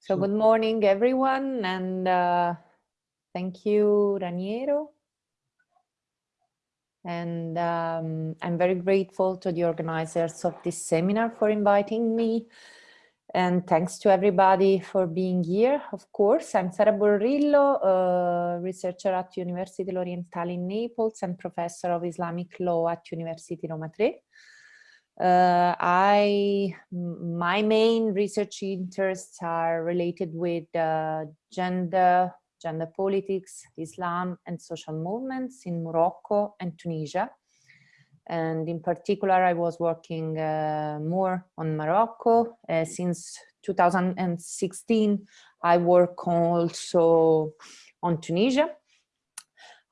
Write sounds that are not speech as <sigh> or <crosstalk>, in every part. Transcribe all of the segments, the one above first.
So good morning, everyone, and uh, thank you, Raniero. And um, I'm very grateful to the organizers of this seminar for inviting me. And thanks to everybody for being here. Of course, I'm Sara Borrillo, a researcher at University L'Orientale in Naples and professor of Islamic law at University Roma Tre. Uh, I, my main research interests are related with uh, gender, gender politics, Islam and social movements in Morocco and Tunisia. And in particular, I was working uh, more on Morocco. Uh, since 2016, I work also on Tunisia.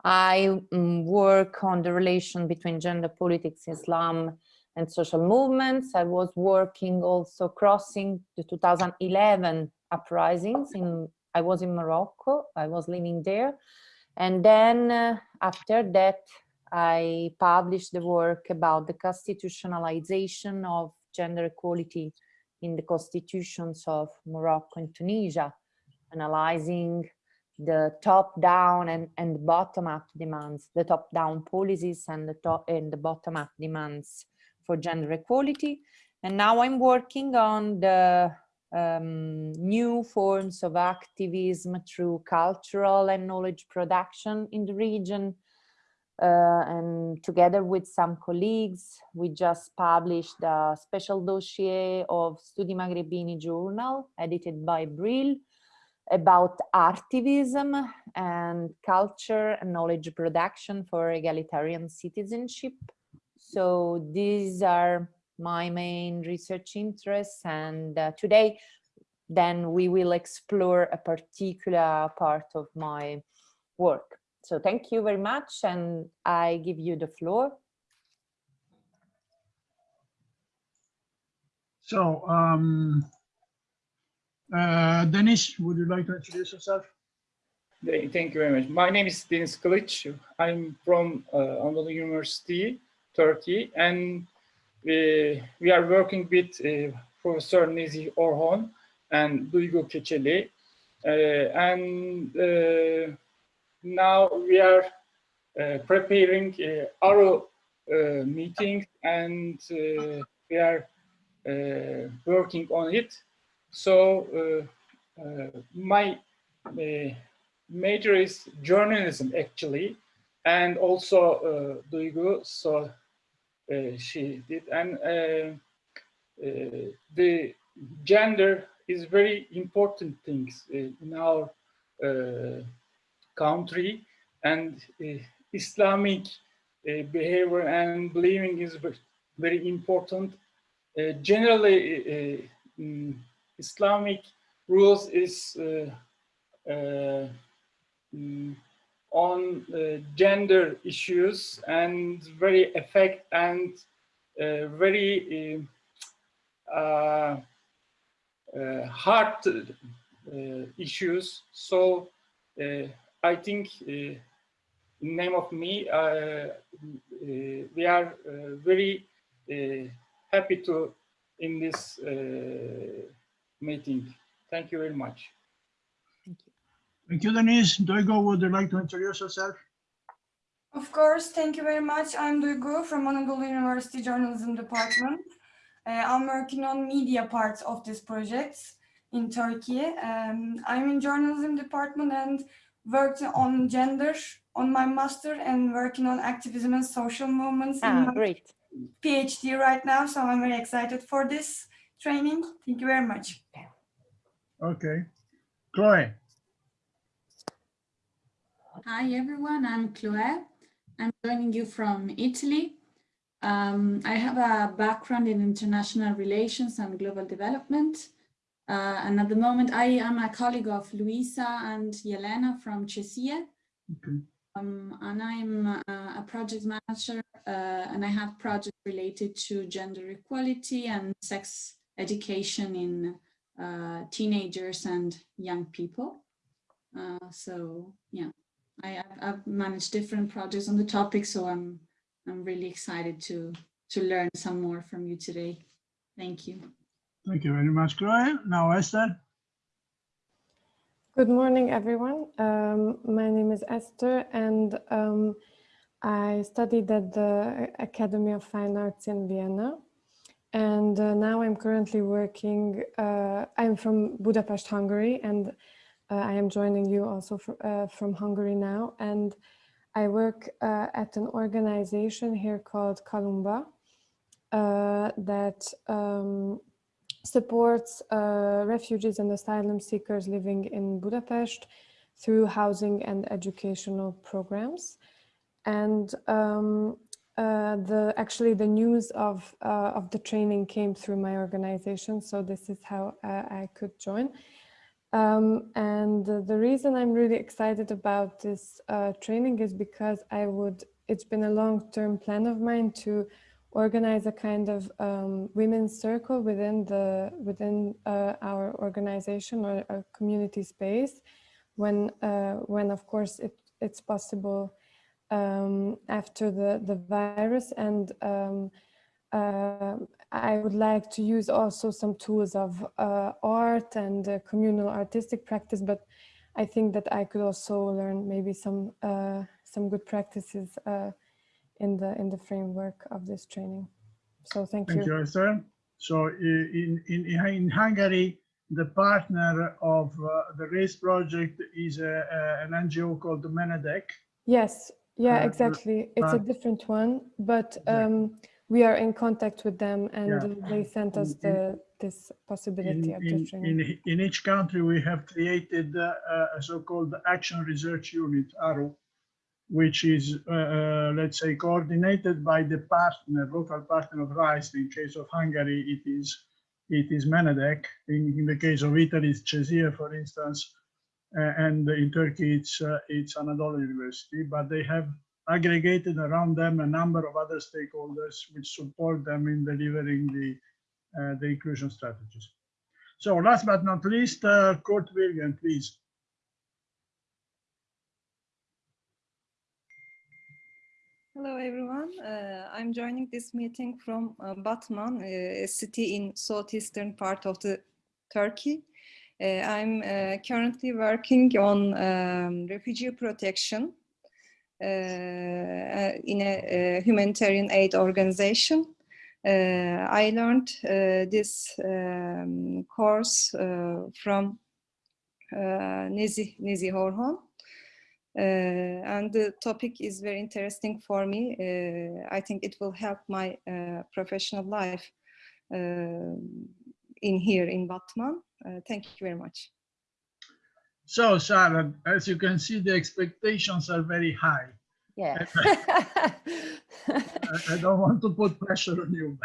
I um, work on the relation between gender politics, Islam, and social movements. I was working also crossing the 2011 uprisings in, I was in Morocco, I was living there. And then uh, after that, I published the work about the constitutionalization of gender equality in the constitutions of Morocco and Tunisia, analyzing the top-down and, and bottom-up demands, the top-down policies and the top and the bottom-up demands for gender equality. And now I'm working on the um, new forms of activism through cultural and knowledge production in the region. Uh, and together with some colleagues, we just published a special dossier of Studi Magrebini journal edited by Brill about artivism and culture and knowledge production for egalitarian citizenship so these are my main research interests. And uh, today, then we will explore a particular part of my work. So thank you very much. And I give you the floor. So, um, uh, Denis, would you like to introduce yourself? Thank you very much. My name is Denis Kılıç. I'm from uh, Anadolu University Turkey, and we, we are working with uh, Professor Nezih Orhon and Duygu Keçeli, uh, and uh, now we are preparing our meetings, and we are working on it. So my major is journalism actually, and also uh, Duygu. So Eh, she did. And uh, uh, the gender is very important things in our country and Islamic behavior and believing is very important. generally, mm, Islamic rules is mm, on uh, gender issues and very effect and uh, very uh, uh hard uh, issues. So uh, I think in name of me, we are very happy to in this meeting. Thank you very much. Thank you, Denise. Duygu, would you like to introduce yourself? Of course, thank you very much. I'm Duygu from Anadolu University Journalism Department. Uh, I'm working on media parts of this project in Turkey. Um, I'm in journalism department and worked on gender on my master and working on activism and social movements ah, in my great. PhD right now. So I'm very excited for this training. Thank you very much. Okay. Chloe. Hi everyone, I'm Chloe. I'm joining you from Italy. Um, I have a background in international relations and global development. Uh, and at the moment, I am a colleague of Luisa and Yelena from CESIE. Okay. Um, and I'm uh, a project manager uh, and I have projects related to gender equality and sex education in uh, teenagers and young people. Uh, so yeah. I, have managed different projects on the topic, so I'm I'm really excited to to learn some more from you today. Thank you. Thank you very much, Chloe. Now Esther. Good morning, everyone. Um, my name is Esther, and um, I studied at the Academy of Fine Arts in Vienna. And uh, now I'm currently working, uh, I'm from Budapest, Hungary, and uh, I am joining you also uh, from Hungary now. And I work uh, at an organization here called Kalunba uh, that um, supports uh, refugees and asylum seekers living in Budapest through housing and educational programs. And um, uh, the actually the news of of the training came through my organization, so this is how I could join. Um, and the reason I'm really excited about this uh, training is because I would. It's been a long-term plan of mine to organize a kind of um, women's circle within the within uh, our organization or a community space when uh, when of course it, it's possible um, after the the virus and um, uh, I would like to use also some tools of uh, art and uh, communal artistic practice but I think that I could also learn maybe some uh, some good practices in the in the framework of this training. So thank, Thank you. you, Esther. So in, in, in Hungary, the partner of uh, the RACE project is a, an NGO called Menedek. Yes, yeah, Uh, exactly. It's a different one, but um, we are in contact with them and Yeah. they sent us the this possibility In, of in, the training. in, in each country, we have created uh, a so-called Action Research Unit, ARU, which is, uh, uh, let's say, coordinated by the partner, local partner of RISE. In case of Hungary, it is it is Menedek. In, in the case of Italy, it's CESIE, for instance, uh, and in Turkey, it's uh, it's Anadolu University. But they have aggregated around them a number of other stakeholders which support them in delivering the uh, the inclusion strategies. So last but not least, uh, Kurt William, please. Hello, everyone. Uh, I'm joining this meeting from uh, Batman, uh, a city in southeastern part of the Turkey. Uh, I'm uh, currently working on um, refugee protection in a, humanitarian aid organization. Uh, I learned uh, this um, course uh, from uh, Nezih, Nezih Orhon. Uh, and the topic is very interesting for me. Uh, I think it will help my uh, professional life uh, in here in Batman. Uh, thank you very much. So Sara, as you can see, the expectations are very high. Yeah. <laughs> I, I don't want to put pressure on you.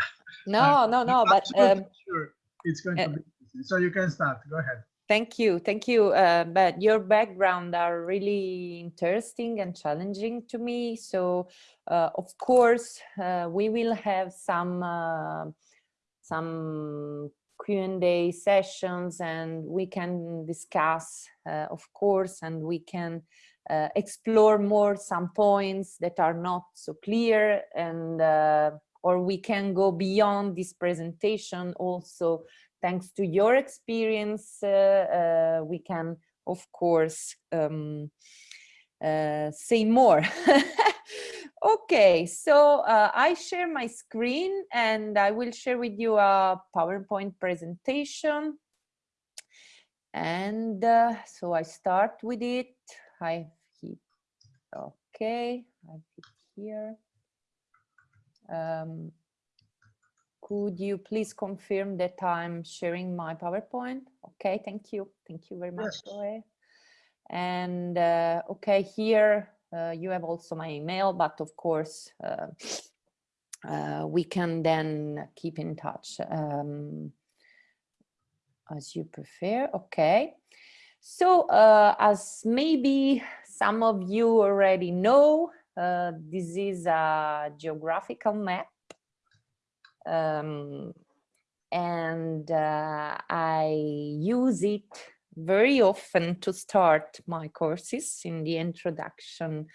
no, no, no, but um, sure it's going uh, to be. easy. So you can start. Go ahead. Thank you, thank you. Uh, but your background are really interesting and challenging to me. So, uh, of course, uh, we will have some uh, some Q&A sessions, and we can discuss, uh, of course, and we can uh, explore more some points that are not so clear, and uh, or we can go beyond this presentation also thanks to your experience, uh, uh, we can, of course, um, uh, say more. <laughs> okay, so uh, I share my screen and I will share with you a PowerPoint presentation. And uh, so I start with it. I hit, okay, I hit here. Um, could you please confirm that I'm sharing my PowerPoint? Okay, thank you. Thank you very much, Yes. And uh, okay, here you have also my email, but of course, uh, uh, we can then keep in touch um, as you prefer. Okay. So uh, as maybe some of you already know, uh, this is a geographical map um, and uh, I use it very often to start my courses in the introduction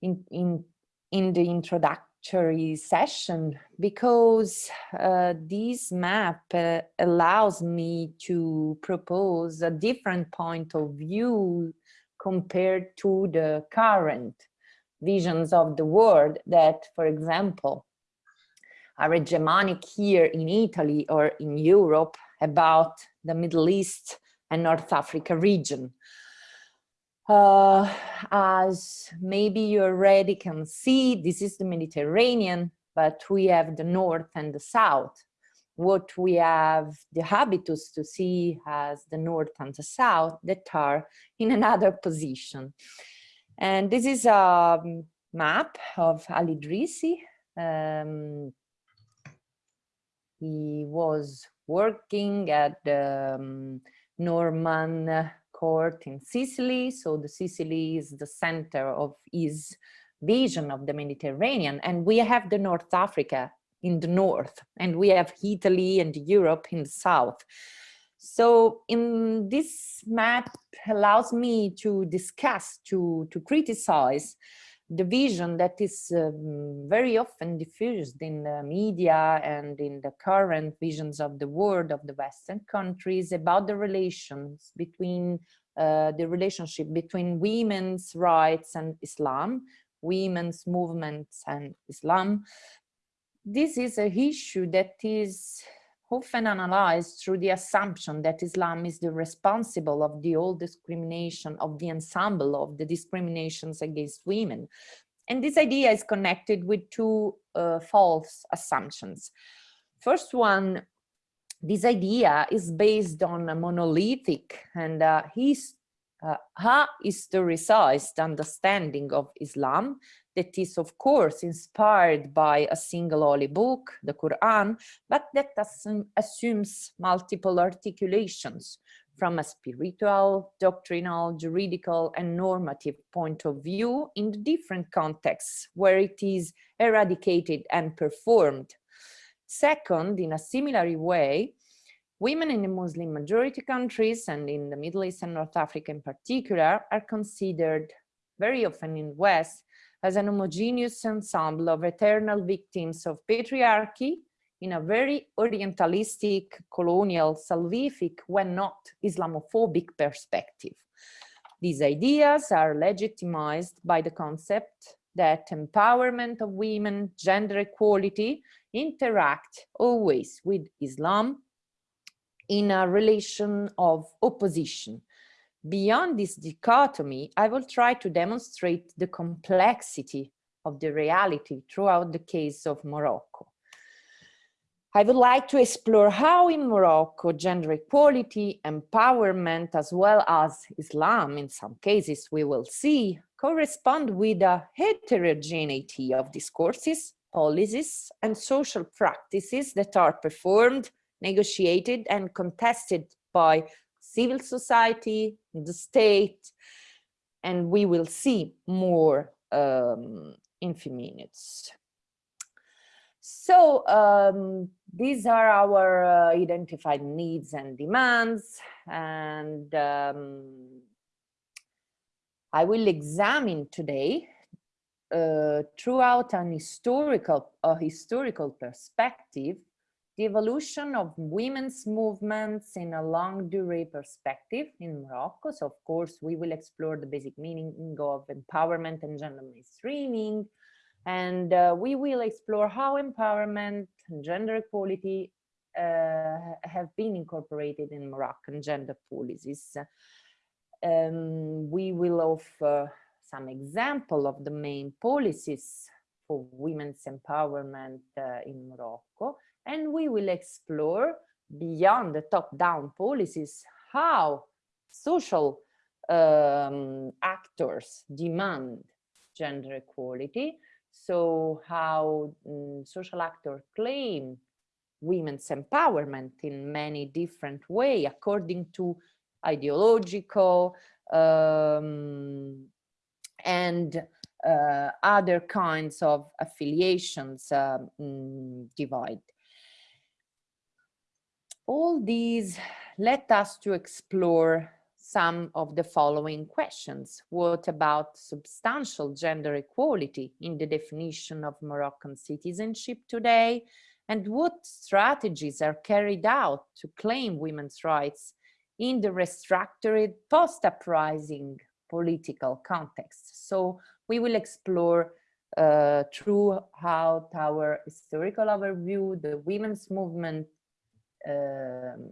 in in in the introductory session because uh, this map uh, allows me to propose a different point of view compared to the current visions of the world that, for example, are hegemonic here in Italy or in Europe about the Middle East and North Africa region. Uh, as maybe you already can see, this is the Mediterranean, but we have the north and the south. What we have the habitus to see as the north and the south that are in another position. And this is a map of Ali Idrissi. Um, he was working at the um, Norman court in Sicily. So the Sicily is the center of his vision of the Mediterranean. And we have the North Africa in the north, and we have Italy and Europe in the south. So in this map allows me to discuss, to, to criticize the vision that is um, very often diffused in the media and in the current visions of the world of the Western countries about the relations between uh, the relationship between women's rights and Islam, women's movements and Islam. This is a issue that is often analyzed through the assumption that Islam is the responsible of the all discrimination of the ensemble of the discriminations against women. And this idea is connected with two uh, false assumptions. First one, this idea is based on a monolithic and uh, his, uh, historicized understanding of Islam that is of course inspired by a single holy book, the Quran, but that assumes multiple articulations from a spiritual, doctrinal, juridical and normative point of view in the different contexts where it is eradicated and performed. Second, in a similar way, women in the Muslim majority countries and in the Middle East and North Africa in particular are considered very often in the West as an homogeneous ensemble of eternal victims of patriarchy in a very orientalistic, colonial, salvific, when not Islamophobic perspective. These ideas are legitimized by the concept that empowerment of women, gender equality, interact always with Islam in a relation of opposition Beyond this dichotomy, I will try to demonstrate the complexity of the reality throughout the case of Morocco. I would like to explore how in Morocco gender equality, empowerment, as well as Islam, in some cases we will see, correspond with a heterogeneity of discourses, policies, and social practices that are performed, negotiated, and contested by civil society, the state, and we will see more um, in few minutes. So um, these are our uh, identified needs and demands, and um, I will examine today uh, throughout an historical, a historical perspective the evolution of women's movements in a longue durée perspective in Morocco. So of course, we will explore the basic meaning of empowerment and gender mainstreaming. And uh, we will explore how empowerment and gender equality uh, have been incorporated in Moroccan gender policies. Um, we will offer some example of the main policies for women's empowerment uh, in Morocco and we will explore beyond the top-down policies how social um, actors demand gender equality. So how um, social actors claim women's empowerment in many different ways according to ideological um, and uh, other kinds of affiliations um, divide all these led us to explore some of the following questions. What about substantial gender equality in the definition of Moroccan citizenship today? And what strategies are carried out to claim women's rights in the restructured post-uprising political context? So we will explore uh, throughout our historical overview, the women's movement um,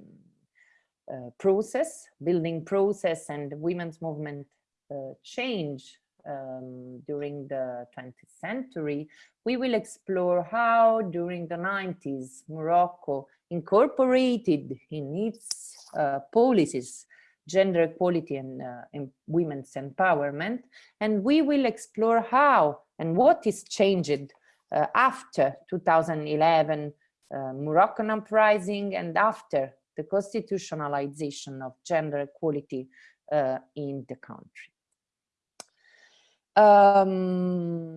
uh, process, building process and women's movement uh, change um, during the 20th century, we will explore how during the 90s Morocco incorporated in its uh, policies gender equality and, uh, and, women's empowerment. And we will explore how and what is changed uh, after 2011 uh, Moroccan uprising and after the constitutionalization of gender equality uh, in the country. Um,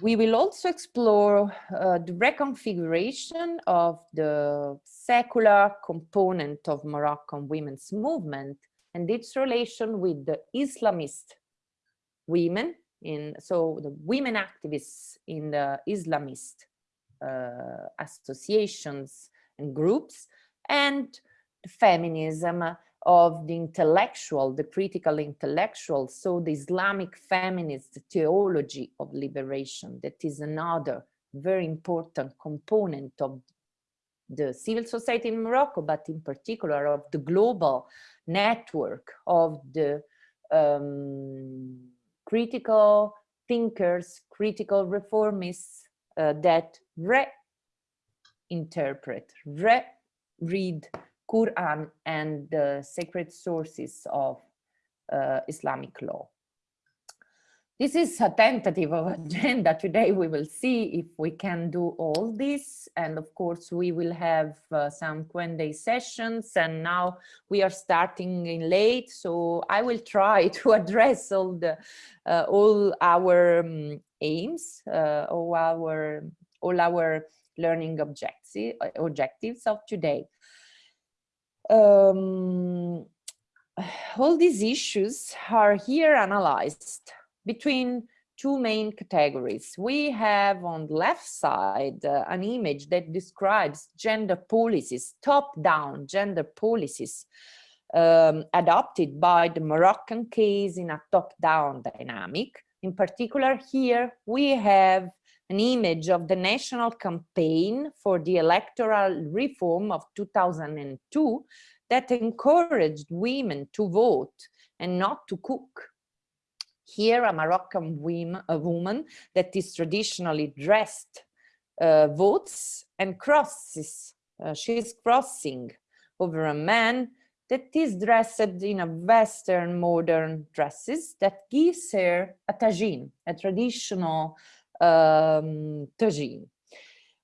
we will also explore uh, the reconfiguration of the secular component of Moroccan women's movement and its relation with the Islamist women in so the women activists in the Islamist associations and groups and the feminism of the intellectual, the critical intellectual, so the Islamic feminist theology of liberation, that is another very important component of the civil society in Morocco, but in particular of the global network of the um, critical thinkers, critical reformists uh, that reinterpret, re-read Quran and the sacred sources of uh, Islamic law. This is a tentative of <laughs> agenda. Today we will see if we can do all this. And of course, we will have uh, some Q&A sessions. And now we are starting in late. So I will try <laughs> to address all, the, uh, all our um, aims, uh, all, our, all our learning objectives, of today um, all these issues are here analyzed between two main categories. We have on the left side uh, an image that describes gender policies, top-down gender policies um, adopted by the Moroccan case in a top-down dynamic. In particular, here we have an image of the national campaign for the electoral reform of 2002 that encouraged women to vote and not to cook. Here, a Moroccan woman, that is traditionally dressed uh, votes and crosses. Uh, she is crossing over a man that is dressed in a Western modern dresses that gives her a tagine, a traditional um, tagine.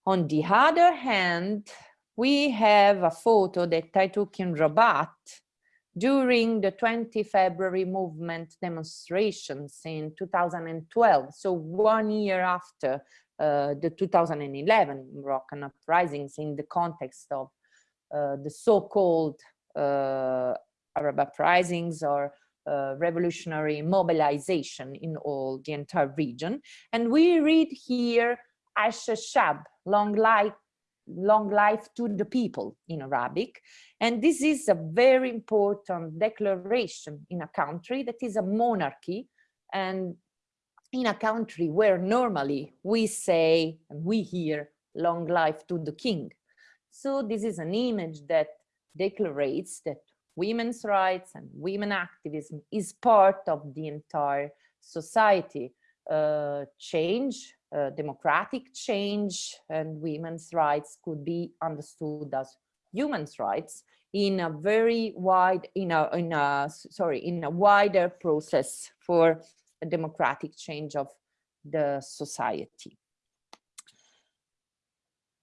On the other hand, we have a photo that I took in Rabat during the 20 February movement demonstrations in 2012, so one year after uh, the 2011 Moroccan uprisings in the context of uh, the so-called uh, Arab uprisings or revolutionary mobilization in all the entire region. And we read here Asha Shab, long life, long life to the people in Arabic. And this is a very important declaration in a country that is a monarchy and in a country where normally we say and we hear long life to the king. So this is an image that declares that women's rights and women activism is part of the entire society. Uh, change, uh, democratic change and women's rights could be understood as human's rights in a very wide, in a, in a, sorry, in a wider process for a democratic change of the society.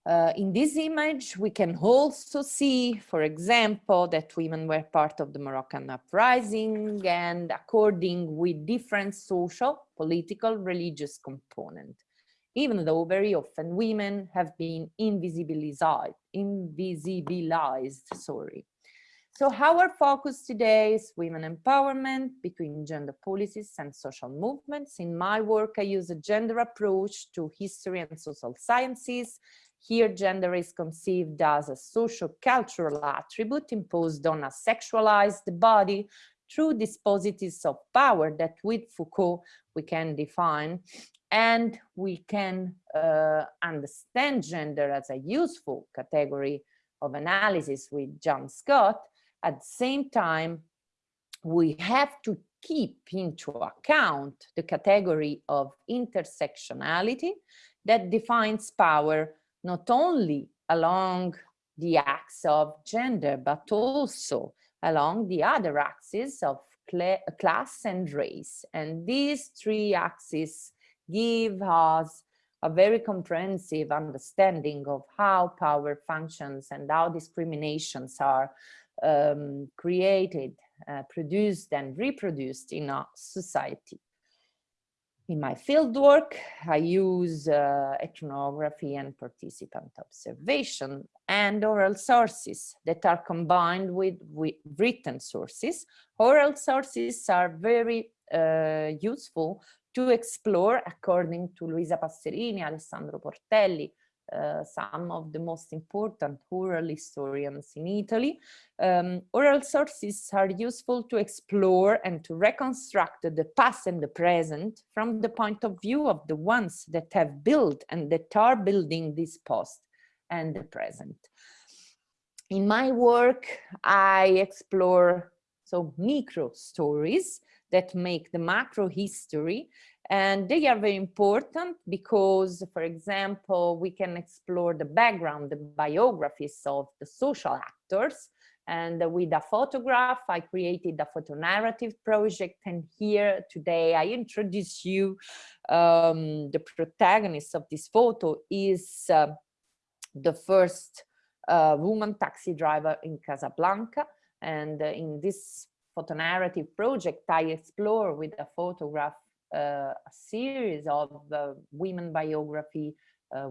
Uh, in this image, we can also see, for example, that women were part of the Moroccan uprising and according with different social, political, religious component, even though very often women have been invisibilized, invisibilized, sorry. So our focus today is women empowerment between gender policies and social movements. In my work, I use a gender approach to history and social sciences. Here, gender is conceived as a social cultural attribute imposed on a sexualized body through dispositives of power that with Foucault we can define and we can uh, understand gender as a useful category of analysis with Joan Scott. At the same time, we have to keep into account the category of intersectionality that defines power not only along the axis of gender, but also along the other axes of class and race. And these three axes give us a very comprehensive understanding of how power functions and how discriminations are um, created, uh, produced and reproduced in a society. In my fieldwork, I use uh, ethnography and participant observation and oral sources that are combined with, with written sources. Oral sources are very uh, useful to explore, according to Luisa Passerini, Alessandro Portelli, uh, some of the most important oral historians in Italy. Um, oral sources are useful to explore and to reconstruct the past and the present from the point of view of the ones that have built and that are building this past and the present. In my work, I explore so micro stories that make the macro history and they are very important because, for example, we can explore the background, the biographies of the social actors. And with a photograph, I created a photo narrative project. And here today, I introduce you um, the protagonist of this photo is uh, the first uh, woman taxi driver in Casablanca. And uh, in this photo narrative project, I explore with a photograph a series of uh, women biography, uh,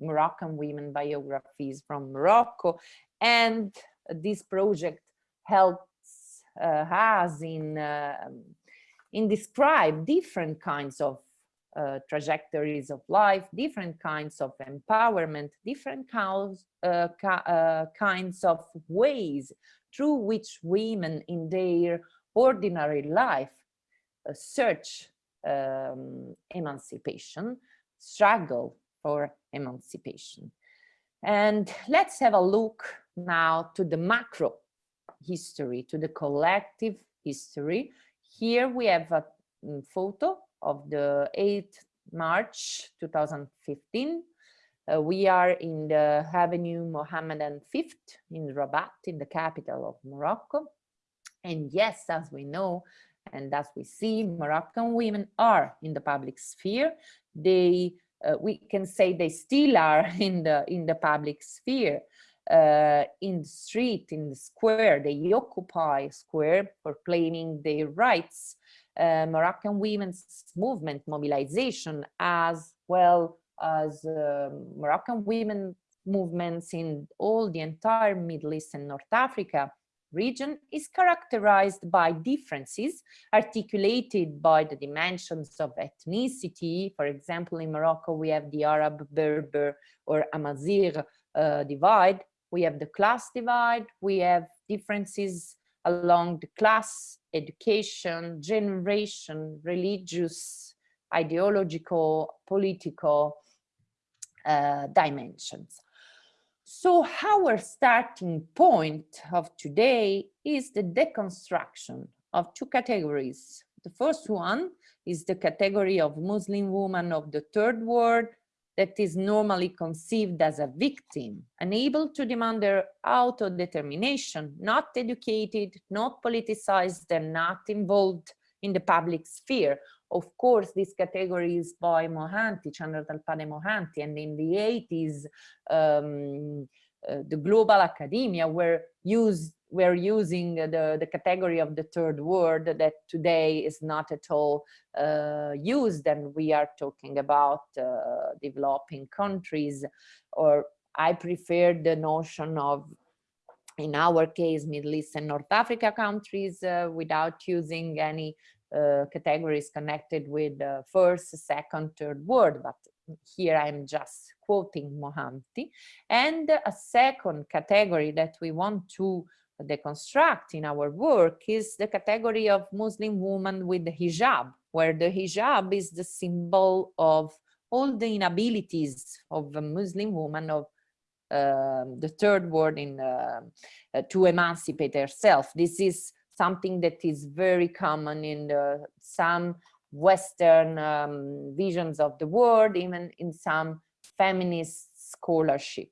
Moroccan women biographies from Morocco. And this project helps us in, in describe different kinds of uh, trajectories of life, different kinds of empowerment, different kinds, uh, uh, kinds of ways through which women in their ordinary life search um, emancipation, struggle for emancipation. And let's have a look now to the macro history, to the collective history. Here we have a mm, photo of the 8th March 2015. Uh, we are in the Avenue Mohammed the Fifth in Rabat, in the capital of Morocco. And yes, as we know, and as we see, Moroccan women are in the public sphere. They, uh, we can say they still are <laughs> in the, in the public sphere. Uh, in the street, in the square, they occupy square for claiming their rights. Uh, Moroccan women's movement mobilization as well as uh, Moroccan women movements in all the entire Middle East and North Africa region is characterized by differences articulated by the dimensions of ethnicity. For example, in Morocco, we have the Arab, Berber, or Amazigh uh, divide. We have the class divide. We have differences along the class, education, generation, religious, ideological, political uh, dimensions. So our starting point of today is the deconstruction of two categories. The first one is the category of Muslim woman of the third world that is normally conceived as a victim, unable to demand their auto-determination, not educated, not politicized, and not involved in the public sphere, of course, this category is by Mohanty, Chandra Talpade Mohanty, and in the 80s, um, uh, the global academia were using the, the category of the third world that today is not at all uh, used and we are talking about uh, developing countries or I prefer the notion of in our case, Middle East and North Africa countries uh, without using any uh, categories connected with uh, first, second, third world, but here I'm just quoting Mohanty. And a second category that we want to deconstruct in our work is the category of Muslim woman with the hijab, where the hijab is the symbol of all the inabilities of a Muslim woman of uh, the third word in uh, uh, to emancipate herself. This is something that is very common in the, some Western um, visions of the world, even in some feminist scholarship.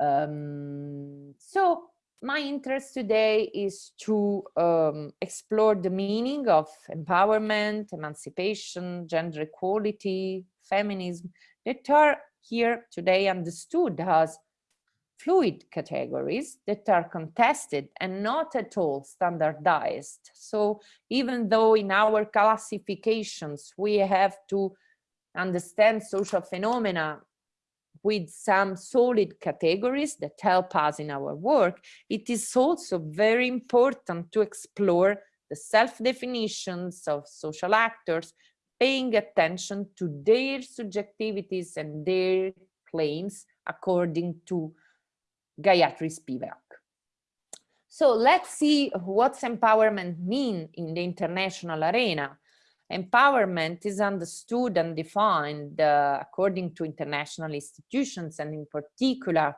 Um, so my interest today is to um, explore the meaning of empowerment, emancipation, gender equality, feminism that are here today understood as fluid categories that are contested and not at all standardized. So even though in our classifications we have to understand social phenomena with some solid categories that help us in our work, it is also very important to explore the self-definitions of social actors, paying attention to their subjectivities and their claims according to Gayatri Spivak. So let's see what's empowerment mean in the international arena. Empowerment is understood and defined uh, according to international institutions and in particular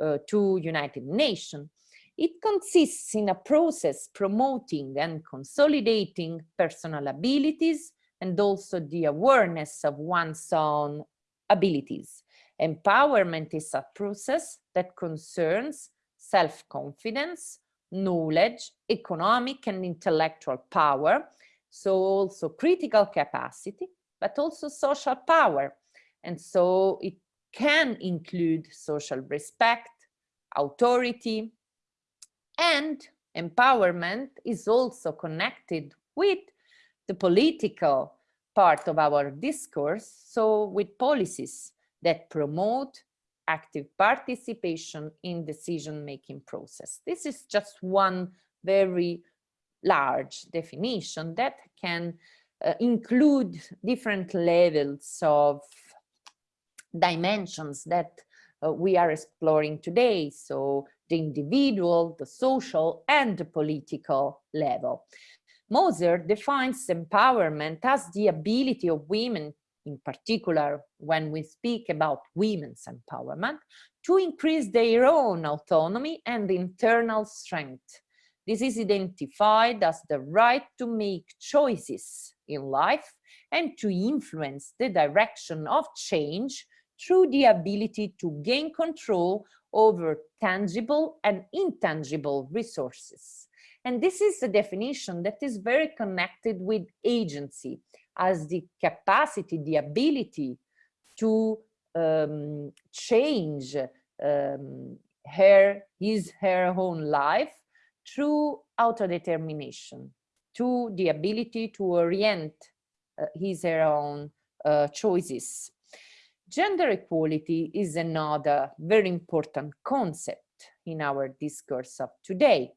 uh, to United Nations. It consists in a process promoting and consolidating personal abilities and also the awareness of one's own abilities. Empowerment is a process that concerns self-confidence, knowledge, economic and intellectual power, so also critical capacity, but also social power. And so it can include social respect, authority, and empowerment is also connected with the political part of our discourse, so with policies that promote active participation in decision-making process. This is just one very large definition that can uh, include different levels of dimensions that uh, we are exploring today. So the individual, the social and the political level. Moser defines empowerment as the ability of women, in particular when we speak about women's empowerment, to increase their own autonomy and internal strength this is identified as the right to make choices in life and to influence the direction of change through the ability to gain control over tangible and intangible resources. And this is a definition that is very connected with agency as the capacity, the ability to um, change um, her, his, her own life through autodetermination, to the ability to orient uh, his her own uh, choices. Gender equality is another very important concept in our discourse of today.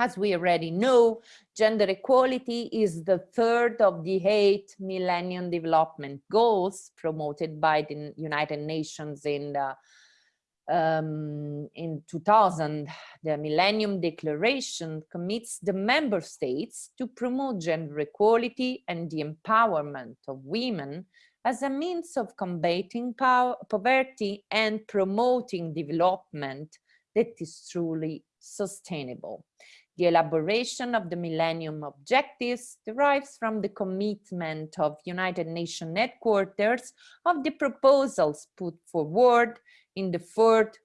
As we already know, gender equality is the third of the eight Millennium Development Goals promoted by the United Nations in the um, in 2000, the Millennium Declaration commits the member states to promote gender equality and the empowerment of women as a means of combating power, poverty and promoting development that is truly sustainable. The elaboration of the Millennium Objectives derives from the commitment of United Nations headquarters of the proposals put forward in the fourth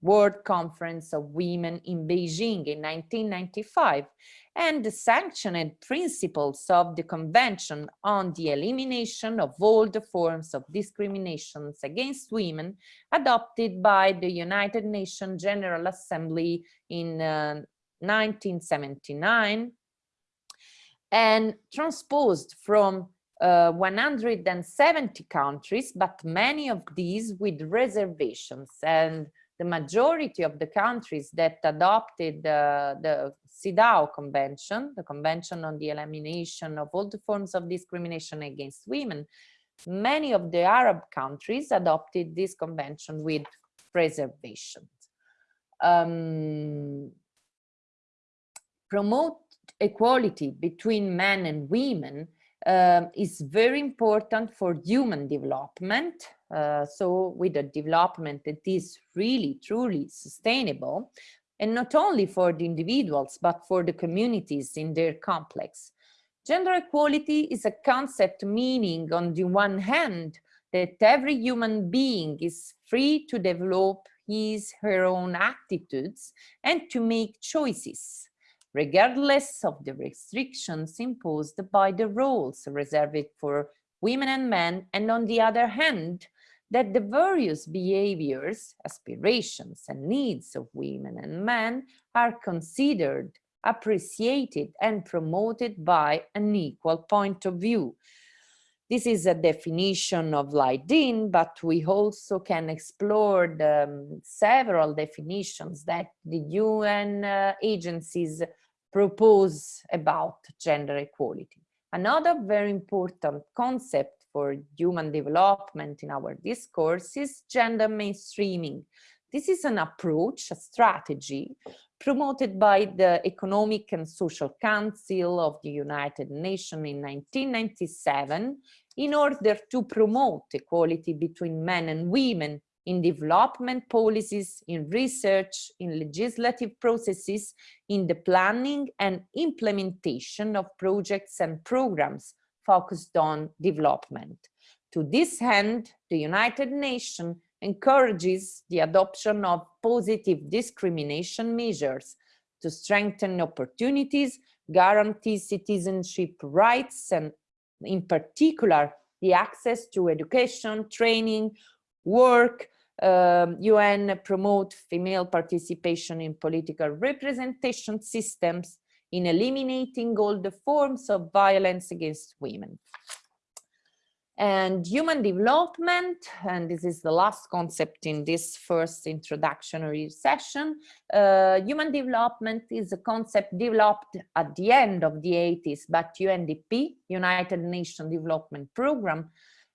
World Conference of Women in Beijing in 1995 and the sanctioned principles of the Convention on the Elimination of All the Forms of Discriminations Against Women adopted by the United Nations General Assembly in uh, 1979 and transposed from uh, 170 countries, but many of these with reservations. And the majority of the countries that adopted uh, the CEDAW Convention, the Convention on the Elimination of All the Forms of Discrimination Against Women, many of the Arab countries adopted this convention with reservations. Um, promote equality between men and women um, is very important for human development. Uh, so with a development that is really, truly sustainable, and not only for the individuals, but for the communities in their complex. Gender equality is a concept meaning on the one hand that every human being is free to develop his, her own attitudes and to make choices, regardless of the restrictions imposed by the rules reserved for women and men, and on the other hand, that the various behaviors, aspirations, and needs of women and men are considered appreciated and promoted by an equal point of view. This is a definition of Leiden, but we also can explore the um, several definitions that the UN uh, agencies propose about gender equality. Another very important concept for human development in our discourse is gender mainstreaming. This is an approach, a strategy promoted by the Economic and Social Council of the United Nations in 1997 in order to promote equality between men and women in development policies, in research, in legislative processes, in the planning and implementation of projects and programs focused on development. To this end, the United Nations encourages the adoption of positive discrimination measures to strengthen opportunities, guarantee citizenship rights, and in particular, the access to education, training, work, um, UN promote female participation in political representation systems in eliminating all the forms of violence against women. And human development, and this is the last concept in this first introductory session, uh, human development is a concept developed at the end of the 80s by UNDP, United Nations Development Programme,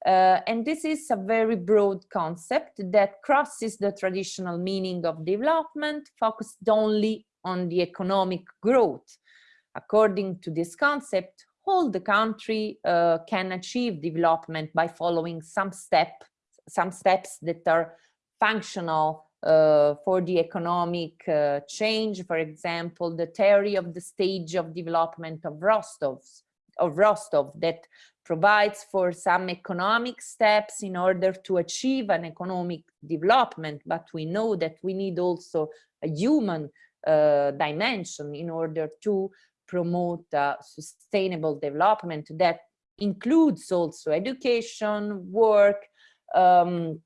uh, and this is a very broad concept that crosses the traditional meaning of development, focused only on the economic growth. According to this concept, all the country uh, can achieve development by following some step, some steps that are functional uh, for the economic uh, change. For example, the theory of the stage of development of Rostow's, of Rostow that provides for some economic steps in order to achieve an economic development, but we know that we need also a human uh, dimension in order to promote uh, sustainable development that includes also education, work, um,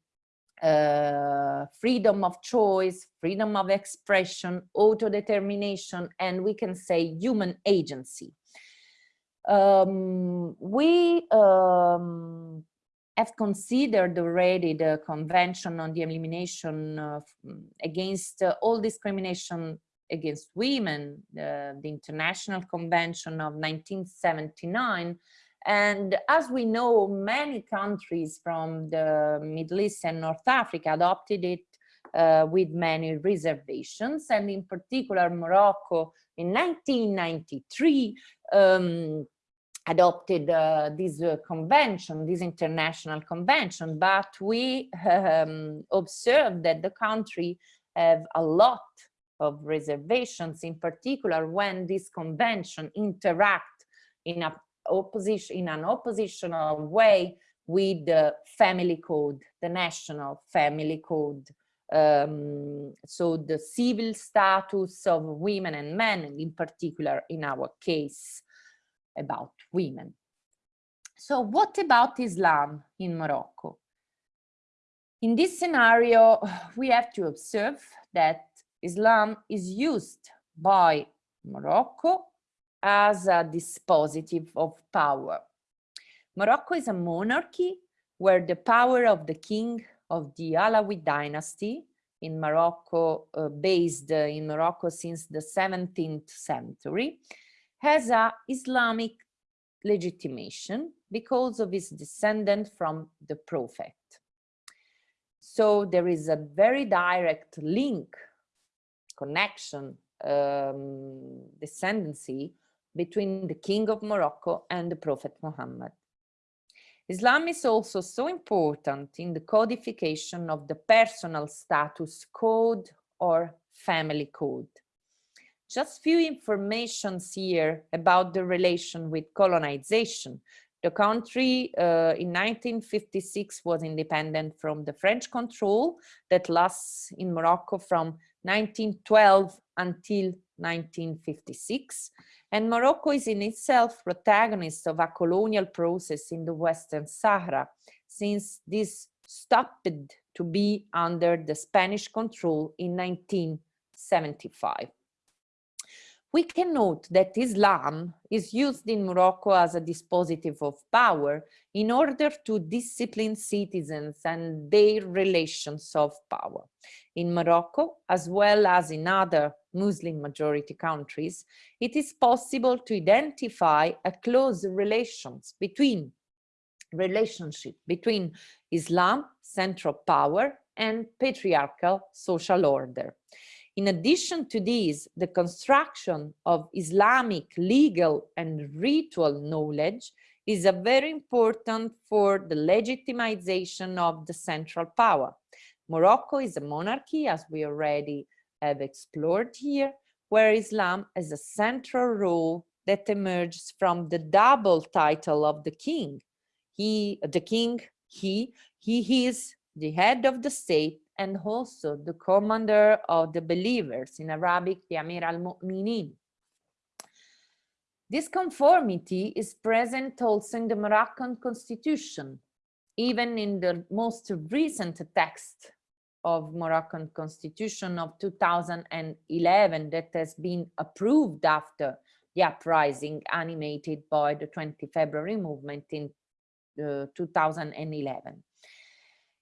uh, freedom of choice, freedom of expression, autodetermination, and we can say human agency. Um, we um, have considered already the Convention on the Elimination of, Against uh, All Discrimination against women, the International Convention of 1979. And as we know, many countries from the Middle East and North Africa adopted it uh, with many reservations. And in particular, Morocco in 1993 um, adopted uh, this uh, convention, this international convention, but we um, observed that the country have a lot of reservations, in particular when this convention interact in a opposition in an oppositional way with the family code, the national family code. Um, so the civil status of women and men, in particular in our case about women. So what about Islam in Morocco? In this scenario, <sighs> we have to observe that Islam is used by Morocco as a dispositive of power. Morocco is a monarchy where the power of the king of the Alawi dynasty in Morocco, uh, based in Morocco since the 17th century, has a Islamic legitimation because of his descendant from the prophet. So there is a very direct link, connection, um, descendancy between the king of Morocco and the prophet Muhammad. Islam is also so important in the codification of the personal status code or family code. Just few informations here about the relation with colonization. The country uh, in 1956 was independent from the French control that lasts in Morocco from 1912 until 1956. And Morocco is in itself protagonist of a colonial process in the Western Sahara, since this stopped to be under the Spanish control in 1975. We can note that Islam is used in Morocco as a dispositive of power in order to discipline citizens and their relations of power. In Morocco, as well as in other Muslim majority countries, it is possible to identify a close relations between relationship between Islam, central power, and patriarchal social order. In addition to this, the construction of Islamic legal and ritual knowledge is a very important for the legitimization of the central power. Morocco is a monarchy, as we already have explored here, where Islam has a central role that emerges from the double title of the king. He, the king, he, he is the head of the state and also the commander of the believers, in Arabic, the Amir al-Mu'minin. This conformity is present also in the Moroccan constitution, even in the most recent text of Moroccan constitution of 2011 that has been approved after the uprising animated by the 20 February movement in uh, 2011.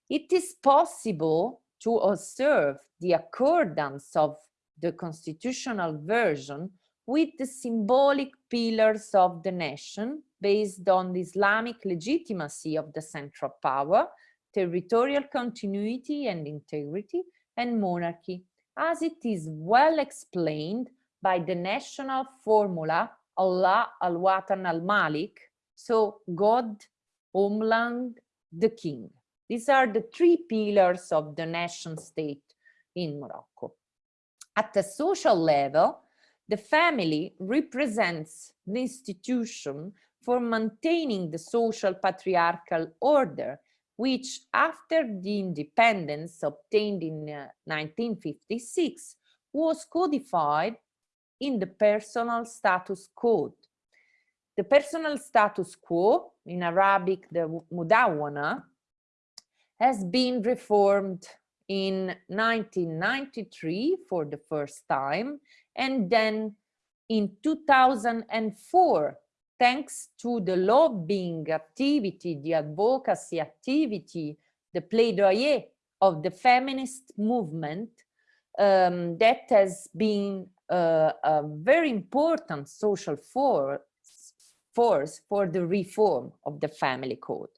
It is possible to observe the accordance of the constitutional version with the symbolic pillars of the nation based on the Islamic legitimacy of the central power, territorial continuity and integrity, and monarchy, as it is well explained by the national formula Allah al-Watan al-Malik, so God, homeland, the king. These are the three pillars of the nation state in Morocco. At the social level, the family represents the institution for maintaining the social patriarchal order, which after the independence obtained in uh, 1956 was codified in the personal status code. The personal status quo, in Arabic the Mudawana, has been reformed in 1993 for the first time and then in 2004 thanks to the lobbying activity the advocacy activity the plaidoyer of the feminist movement um, that has been uh, a very important social force force for the reform of the family code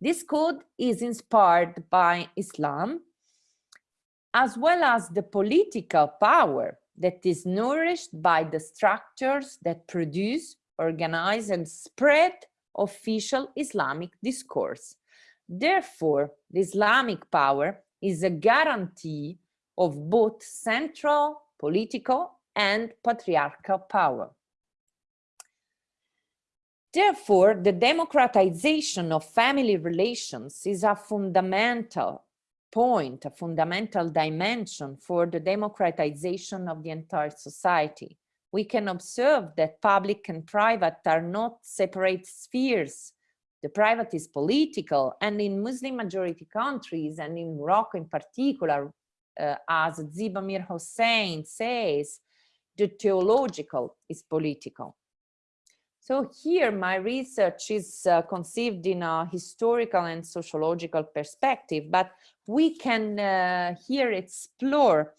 this code is inspired by Islam, as well as the political power that is nourished by the structures that produce, organize, and spread official Islamic discourse. Therefore, the Islamic power is a guarantee of both central, political, and patriarchal power. Therefore, the democratization of family relations is a fundamental point, a fundamental dimension for the democratization of the entire society. We can observe that public and private are not separate spheres. The private is political and in Muslim majority countries and in Morocco in particular, uh, as Ziba Mir-Hosseini says, the theological is political. So here my research is uh, conceived in a historical and sociological perspective, but we can uh, here explore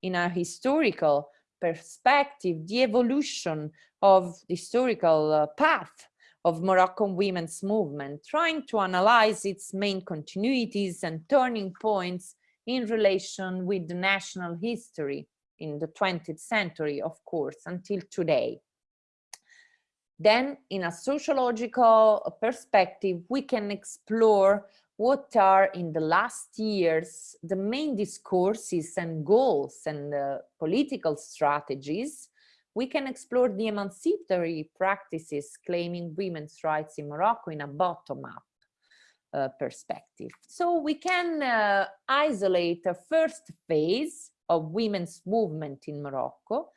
in a historical perspective the evolution of the historical uh, path of Moroccan women's movement, trying to analyze its main continuities and turning points in relation with the national history in the 20th century, of course, until today. Then in a sociological perspective, we can explore what are in the last years the main discourses and goals and uh, political strategies. We can explore the emancipatory practices claiming women's rights in Morocco in a bottom-up uh, perspective. So we can uh, isolate a first phase of women's movement in Morocco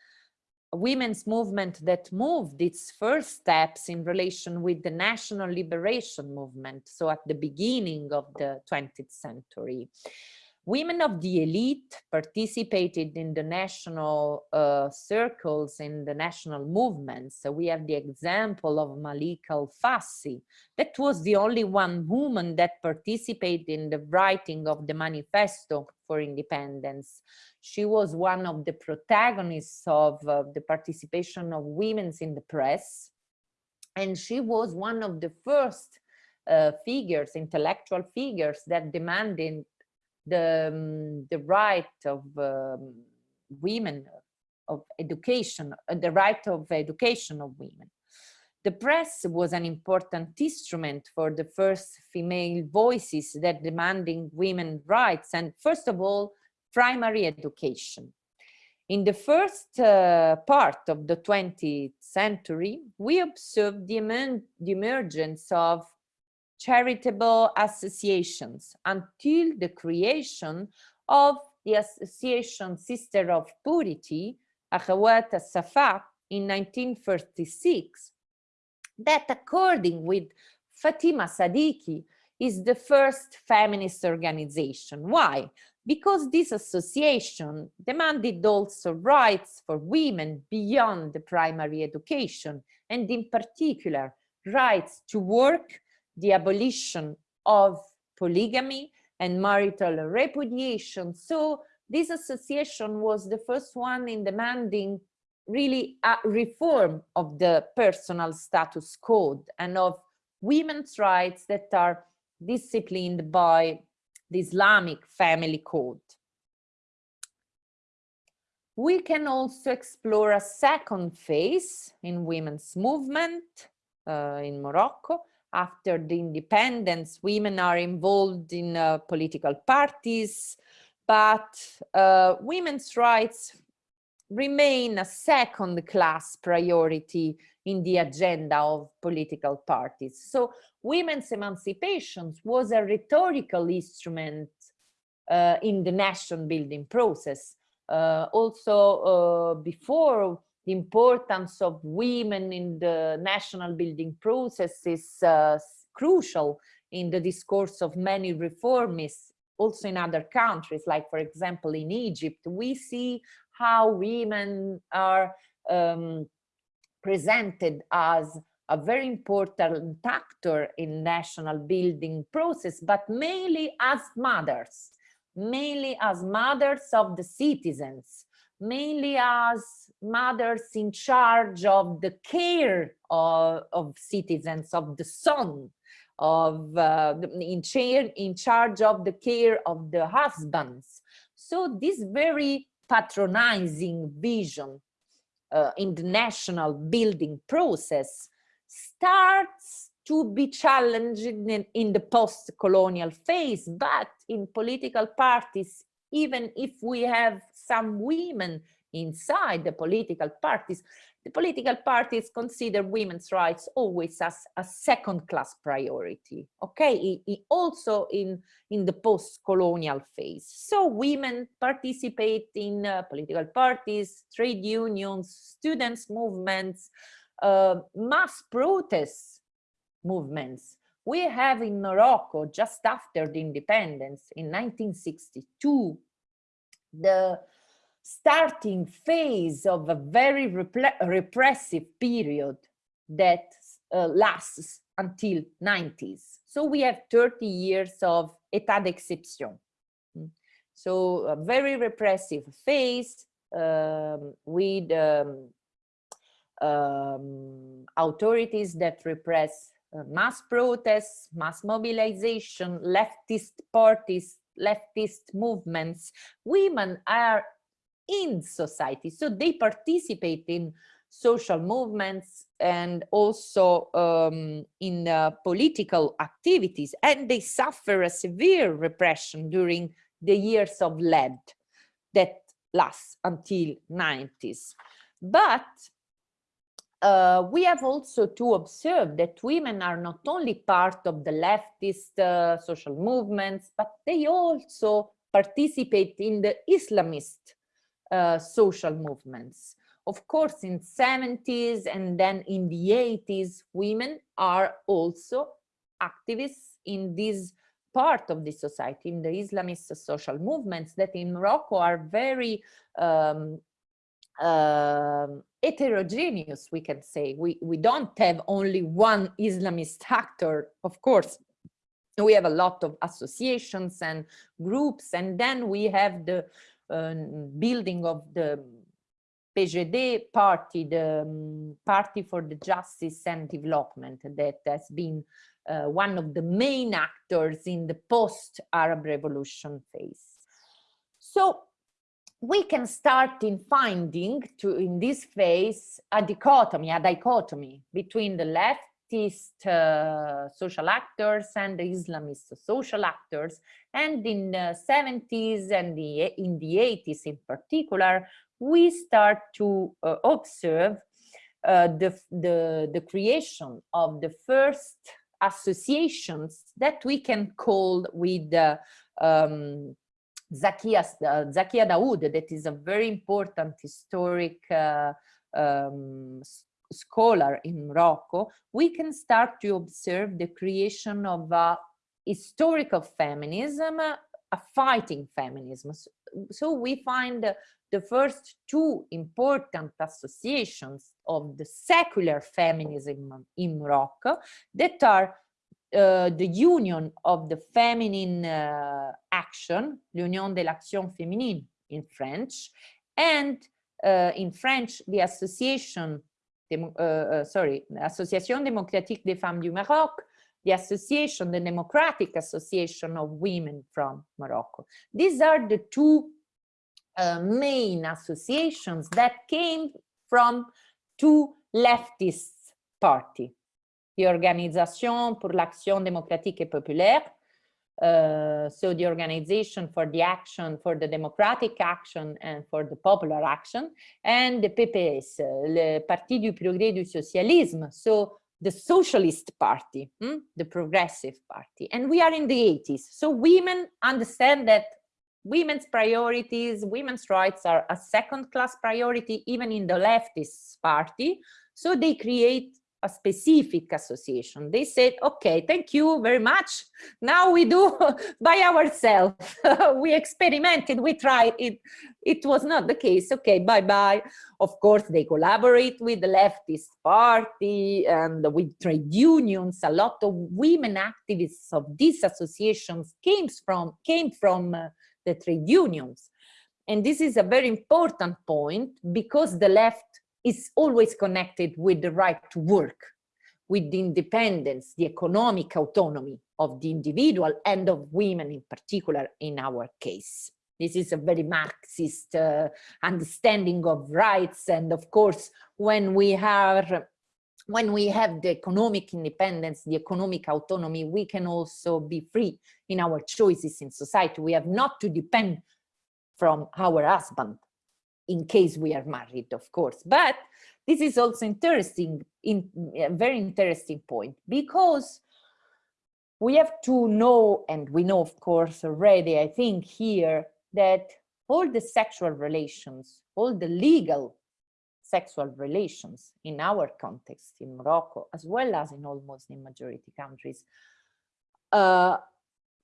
women's movement that moved its first steps in relation with the national liberation movement, so at the beginning of the 20th century. Women of the elite participated in the national uh, circles, in the national movements. So we have the example of Malika Al-Fassi. That was the only one woman that participated in the writing of the Manifesto for Independence. She was one of the protagonists of uh, the participation of women in the press. And she was one of the first uh, figures, intellectual figures that demanded the, um, the right of um, women of education, uh, the right of education of women. The press was an important instrument for the first female voices that demanding women rights and first of all, primary education. In the first uh, part of the 20th century, we observed the, emer the emergence of charitable associations until the creation of the Association Sister of Purity, Akhawat Safa, in 1936, that according with Fatima Sadiqi is the first feminist organization. Why? Because this association demanded also rights for women beyond the primary education, and in particular, rights to work the abolition of polygamy and marital repudiation. So this association was the first one in demanding really a reform of the personal status code and of women's rights that are disciplined by the Islamic family code. We can also explore a second phase in women's movement uh, in Morocco, after the independence, women are involved in uh, political parties, but uh, women's rights remain a second class priority in the agenda of political parties. So women's emancipation was a rhetorical instrument uh, in the nation building process. Uh, also uh, before the importance of women in the national building process is uh, crucial in the discourse of many reformists, also in other countries, like for example in Egypt, we see how women are um, presented as a very important actor in national building process, but mainly as mothers, mainly as mothers of the citizens, mainly as mothers in charge of the care of, of citizens, of the son, of uh, in, in charge of the care of the husbands. So this very patronizing vision uh, in the national building process starts to be challenged in, in the post-colonial phase, but in political parties even if we have some women inside the political parties, the political parties consider women's rights always as a second class priority, okay? also in, in the post-colonial phase. So women participate in uh, political parties, trade unions, students movements, uh, mass protests movements, we have in Morocco, just after the independence in 1962, the starting phase of a very repressive period that uh, lasts until 90s. So we have 30 years of état d'exception. Mm. So a very repressive phase um, with um, um, authorities that repress uh, mass protests, mass mobilization, leftist parties, leftist movements. Women are in society, so they participate in social movements and also um, in uh, political activities, and they suffer a severe repression during the years of lead that lasts until 90s. But uh, we have also to observe that women are not only part of the leftist uh, social movements, but they also participate in the Islamist uh, social movements. Of course, in 70s and then in the 80s, women are also activists in this part of the society, in the Islamist social movements that in Morocco are very um, uh, heterogeneous, we can say. We, we don't have only one Islamist actor, of course. We have a lot of associations and groups, and then we have the building of the PJD party, the um, Party for the Justice and Development that has been uh, one of the main actors in the post-Arab revolution phase. So we can start in finding to in this phase a dichotomy, a dichotomy between the leftist uh, social actors and the Islamist social actors. And in the 70s and the, in the 80s in particular, we start to uh, observe uh, the, the, the creation of the first associations that we can call with um, Zakia, uh, Zakia Daoud, that is a very important historic uh, um, scholar in Morocco, we can start to observe the creation of a historical feminism, a fighting feminism. So, we find the first two important associations of the secular feminism in Morocco that are uh, the union of the feminine uh, action, l'union de l'action féminine in French, and uh, in French, the association, uh, uh, sorry, Association démocratique des femmes du Maroc, the association, the Democratic Association of Women from Morocco. These are the two uh, main associations that came from two leftist party, the Organisation pour l'Action démocratique et populaire, uh, so the organization for the action, for the democratic action and for the popular action, and the PPS, le Parti du Progrès du Socialisme, so the Socialist Party, hmm? the Progressive Party. And we are in the 80s, so women understand that women's priorities, women's rights are a second class priority, even in the leftist party. So they create a specific association. They said, okay, thank you very much. Now we do <laughs> by ourselves. <laughs> we experimented, we tried it. It was not the case. Okay, bye-bye. Of course, they collaborate with the leftist party and with trade unions. A lot of women activists of these associations came from, came from uh, the trade unions. And this is a very important point because the left is always connected with the right to work, with the independence, the economic autonomy of the individual and of women in particular in our case. This is a very Marxist uh, understanding of rights. And of course, when we have when we have the economic independence, the economic autonomy, we can also be free in our choices in society. We have not to depend from our husband in case we are married, of course. But this is also interesting, in a very interesting point, because we have to know, and we know, of course, already, I think here, that all the sexual relations, all the legal sexual relations in our context in Morocco, as well as in all Muslim majority countries, uh,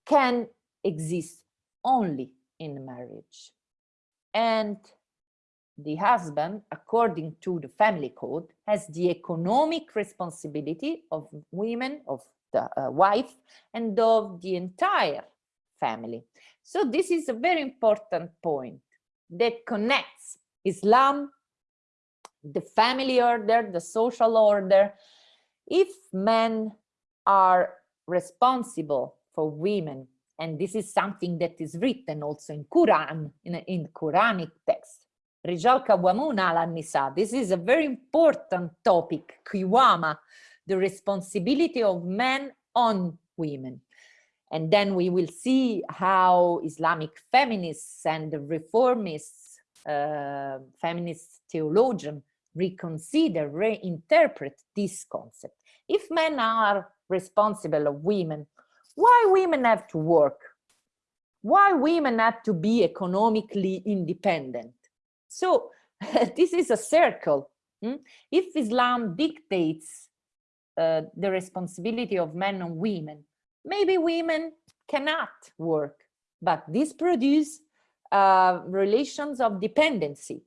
can exist only in marriage. And the husband, according to the family code, has the economic responsibility of women, of the uh, wife, and of the entire family. So this is a very important point that connects Islam, the family order, the social order. If men are responsible for women, and this is something that is written also in Quran, in, in Quranic text, Rijal Kawamun al Nisa. This is a very important topic, Kiwama, the responsibility of men on women. And then we will see how Islamic feminists and reformists, uh, feminist theologian reconsider, reinterpret this concept. If men are responsible of women, why women have to work? Why women have to be economically independent? So <laughs> this is a circle. Hmm? If Islam dictates uh, the responsibility of men and women, maybe women cannot work, but this produces uh, relations of dependency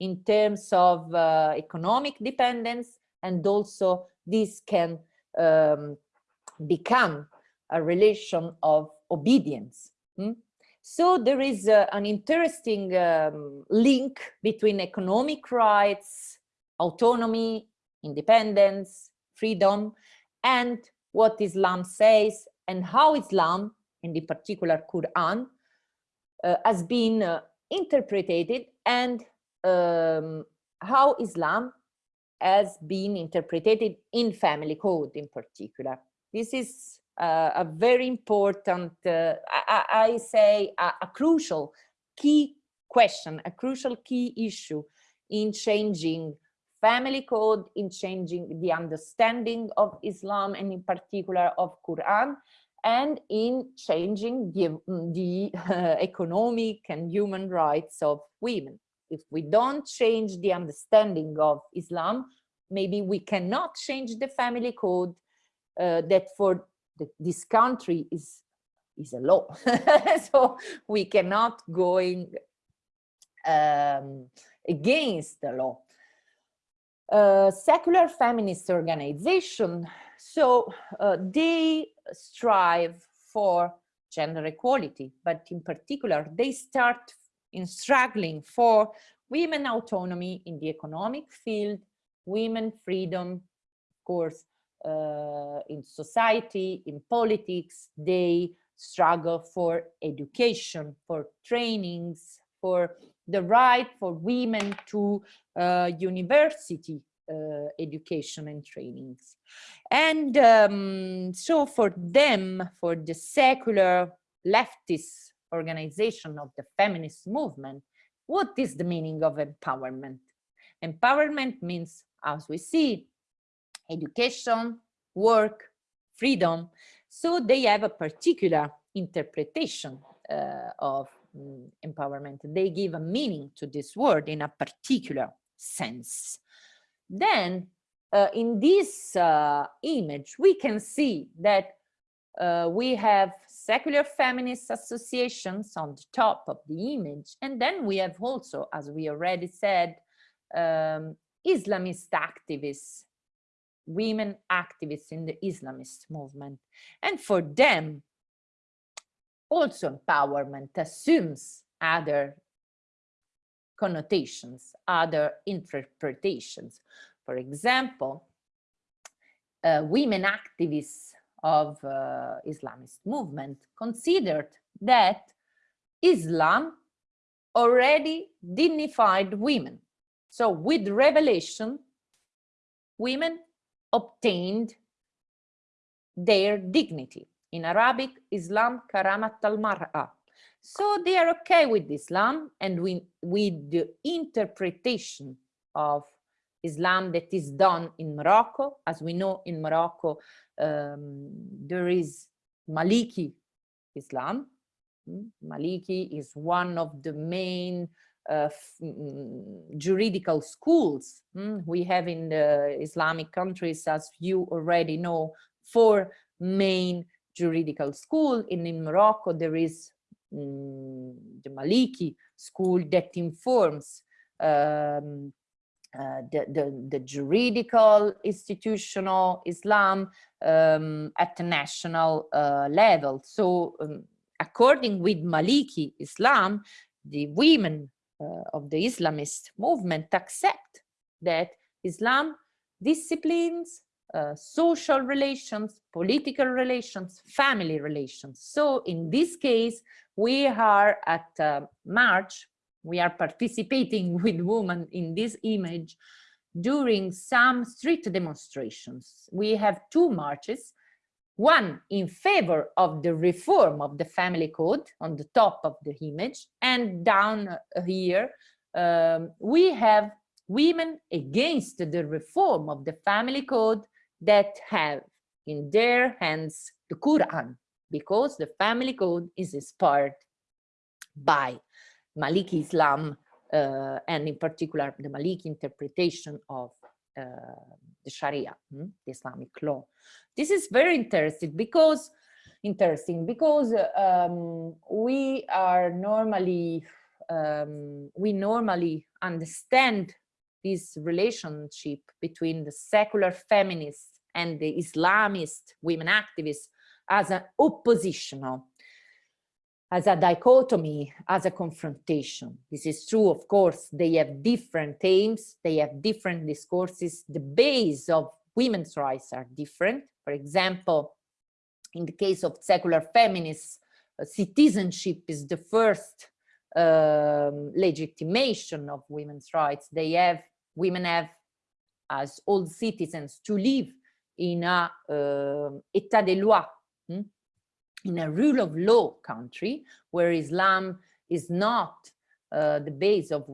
in terms of uh, economic dependence, and also this can um, become a relation of obedience. Hmm? So there is uh, an interesting um, link between economic rights, autonomy, independence, freedom, and what Islam says and how Islam, and in particular Quran, uh, has been uh, interpreted and um, how Islam has been interpreted in family code in particular. This is uh, a very important, uh, I, I, say a, a, crucial key question, a crucial key issue in changing family code, in changing the understanding of Islam and in particular of Quran, and in changing the, the uh, <laughs> economic and human rights of women. If we don't change the understanding of Islam, maybe we cannot change the family code uh, that for this country is is a law. <laughs> So we cannot going um, against the law. Uh, secular feminist organization. So uh, they strive for gender equality but in particular they start in struggling for women autonomy in the economic field women freedom of course uh, in society, in politics, they struggle for education, for trainings, for the right for women to uh, university uh, education and trainings. And um, so for them, for the secular leftist organization of the feminist movement, what is the meaning of empowerment? Empowerment means, as we see, education, work, freedom. So they have a particular interpretation uh, of um, empowerment. They give a meaning to this word in a particular sense. Then uh, in this uh, image, we can see that uh, we have secular feminist associations on the top of the image. And then we have also, as we already said, um, Islamist activists women activists in the Islamist movement. And for them, also empowerment assumes other connotations, other interpretations. For example, uh, women activists of uh, Islamist movement considered that Islam already dignified women. So with revelation, women obtained their dignity. In Arabic, Islam karamat al-mar'a. So they are okay with Islam and we, with the interpretation of Islam that is done in Morocco. As we know in Morocco, um, there is Maliki Islam. Hmm? Maliki is one of the main uh, mm, juridical schools mm, we have in the Islamic countries, as you already know, four main juridical school. In, Morocco, there is mm, the Maliki school that informs um, uh, the, the, the, juridical institutional Islam um, at the national uh, level. So um, according with Maliki Islam, the women of the Islamist movement accept that Islam disciplines uh, social relations, political relations, family relations. So in this case, we are at uh, March we are participating <laughs> with women in this image during some street demonstrations. We have two marches, one in favor of the reform of the family code on the top of the image. And down here um, we have women against the reform of the family code that have in their hands the Quran because the family code is inspired by Maliki Islam, uh, and in particular the Maliki interpretation of uh, the Sharia, hmm, the Islamic law. This is very interesting because interesting because um, we are normally um, we normally understand this relationship between the secular feminists and the Islamist women activists as an oppositional as a dichotomy, as a confrontation. This is true, of course, they have different aims, they have different discourses, the base of women's rights are different. For example, in the case of secular feminists, uh, citizenship is the first um, legitimation of women's rights. They have, women have, as all citizens, to live in a uh, état de loi, hmm? In a rule of law country where Islam is not uh, the base of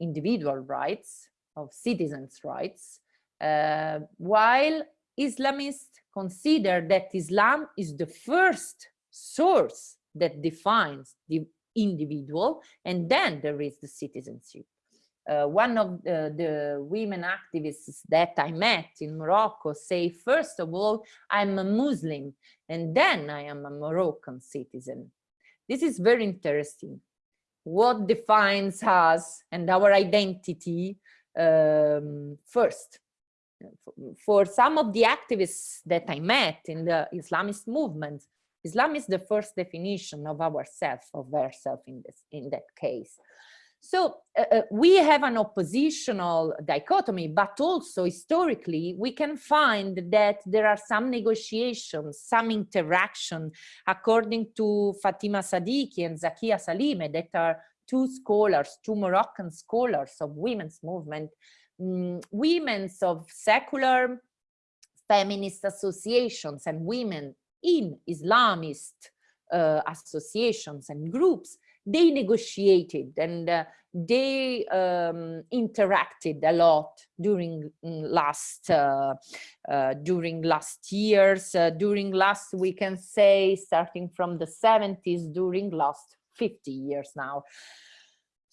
individual rights, of citizens' rights, uh, while Islamists consider that Islam is the first source that defines the individual, and then there is the citizenship uh, one of the, the, women activists that I met in Morocco say, first of all, I'm a Muslim, and then I am a Moroccan citizen. This is very interesting. What defines us and our identity um, first? For some of the activists that I met in the Islamist movement, Islam is the first definition of ourself, of ourselves in in that case. So uh, uh, we have an oppositional dichotomy, but also historically, we can find that there are some negotiations, some interaction, according to Fatima Sadiqi and Zakia Salime, that are two scholars, two Moroccan scholars of women's movement, um, women's of secular feminist associations and women in Islamist uh, associations and groups they negotiated and uh, they um, interacted a lot during mm, last uh, uh, during last years uh, during last we can say starting from the 70s during last 50 years now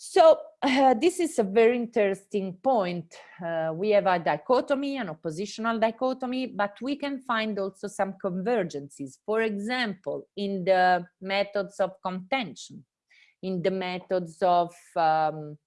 so uh, this is a very interesting point. Uh, we have a dichotomy, an oppositional dichotomy, but we can find also some convergences. For example, in the methods of contention in the methods of um,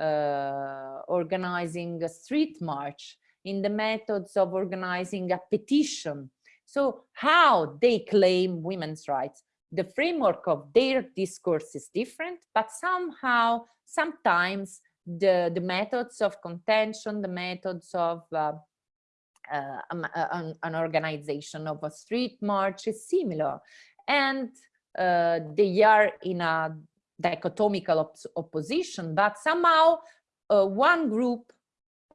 uh, organizing a street march, in the methods of organizing a petition. So how they claim women's rights, the framework of their discourse is different, but somehow, sometimes the, the methods of contention, the methods of uh, uh, an, an, organization of a street march is similar. And uh, they are in a dichotomical op opposition, but somehow uh, one group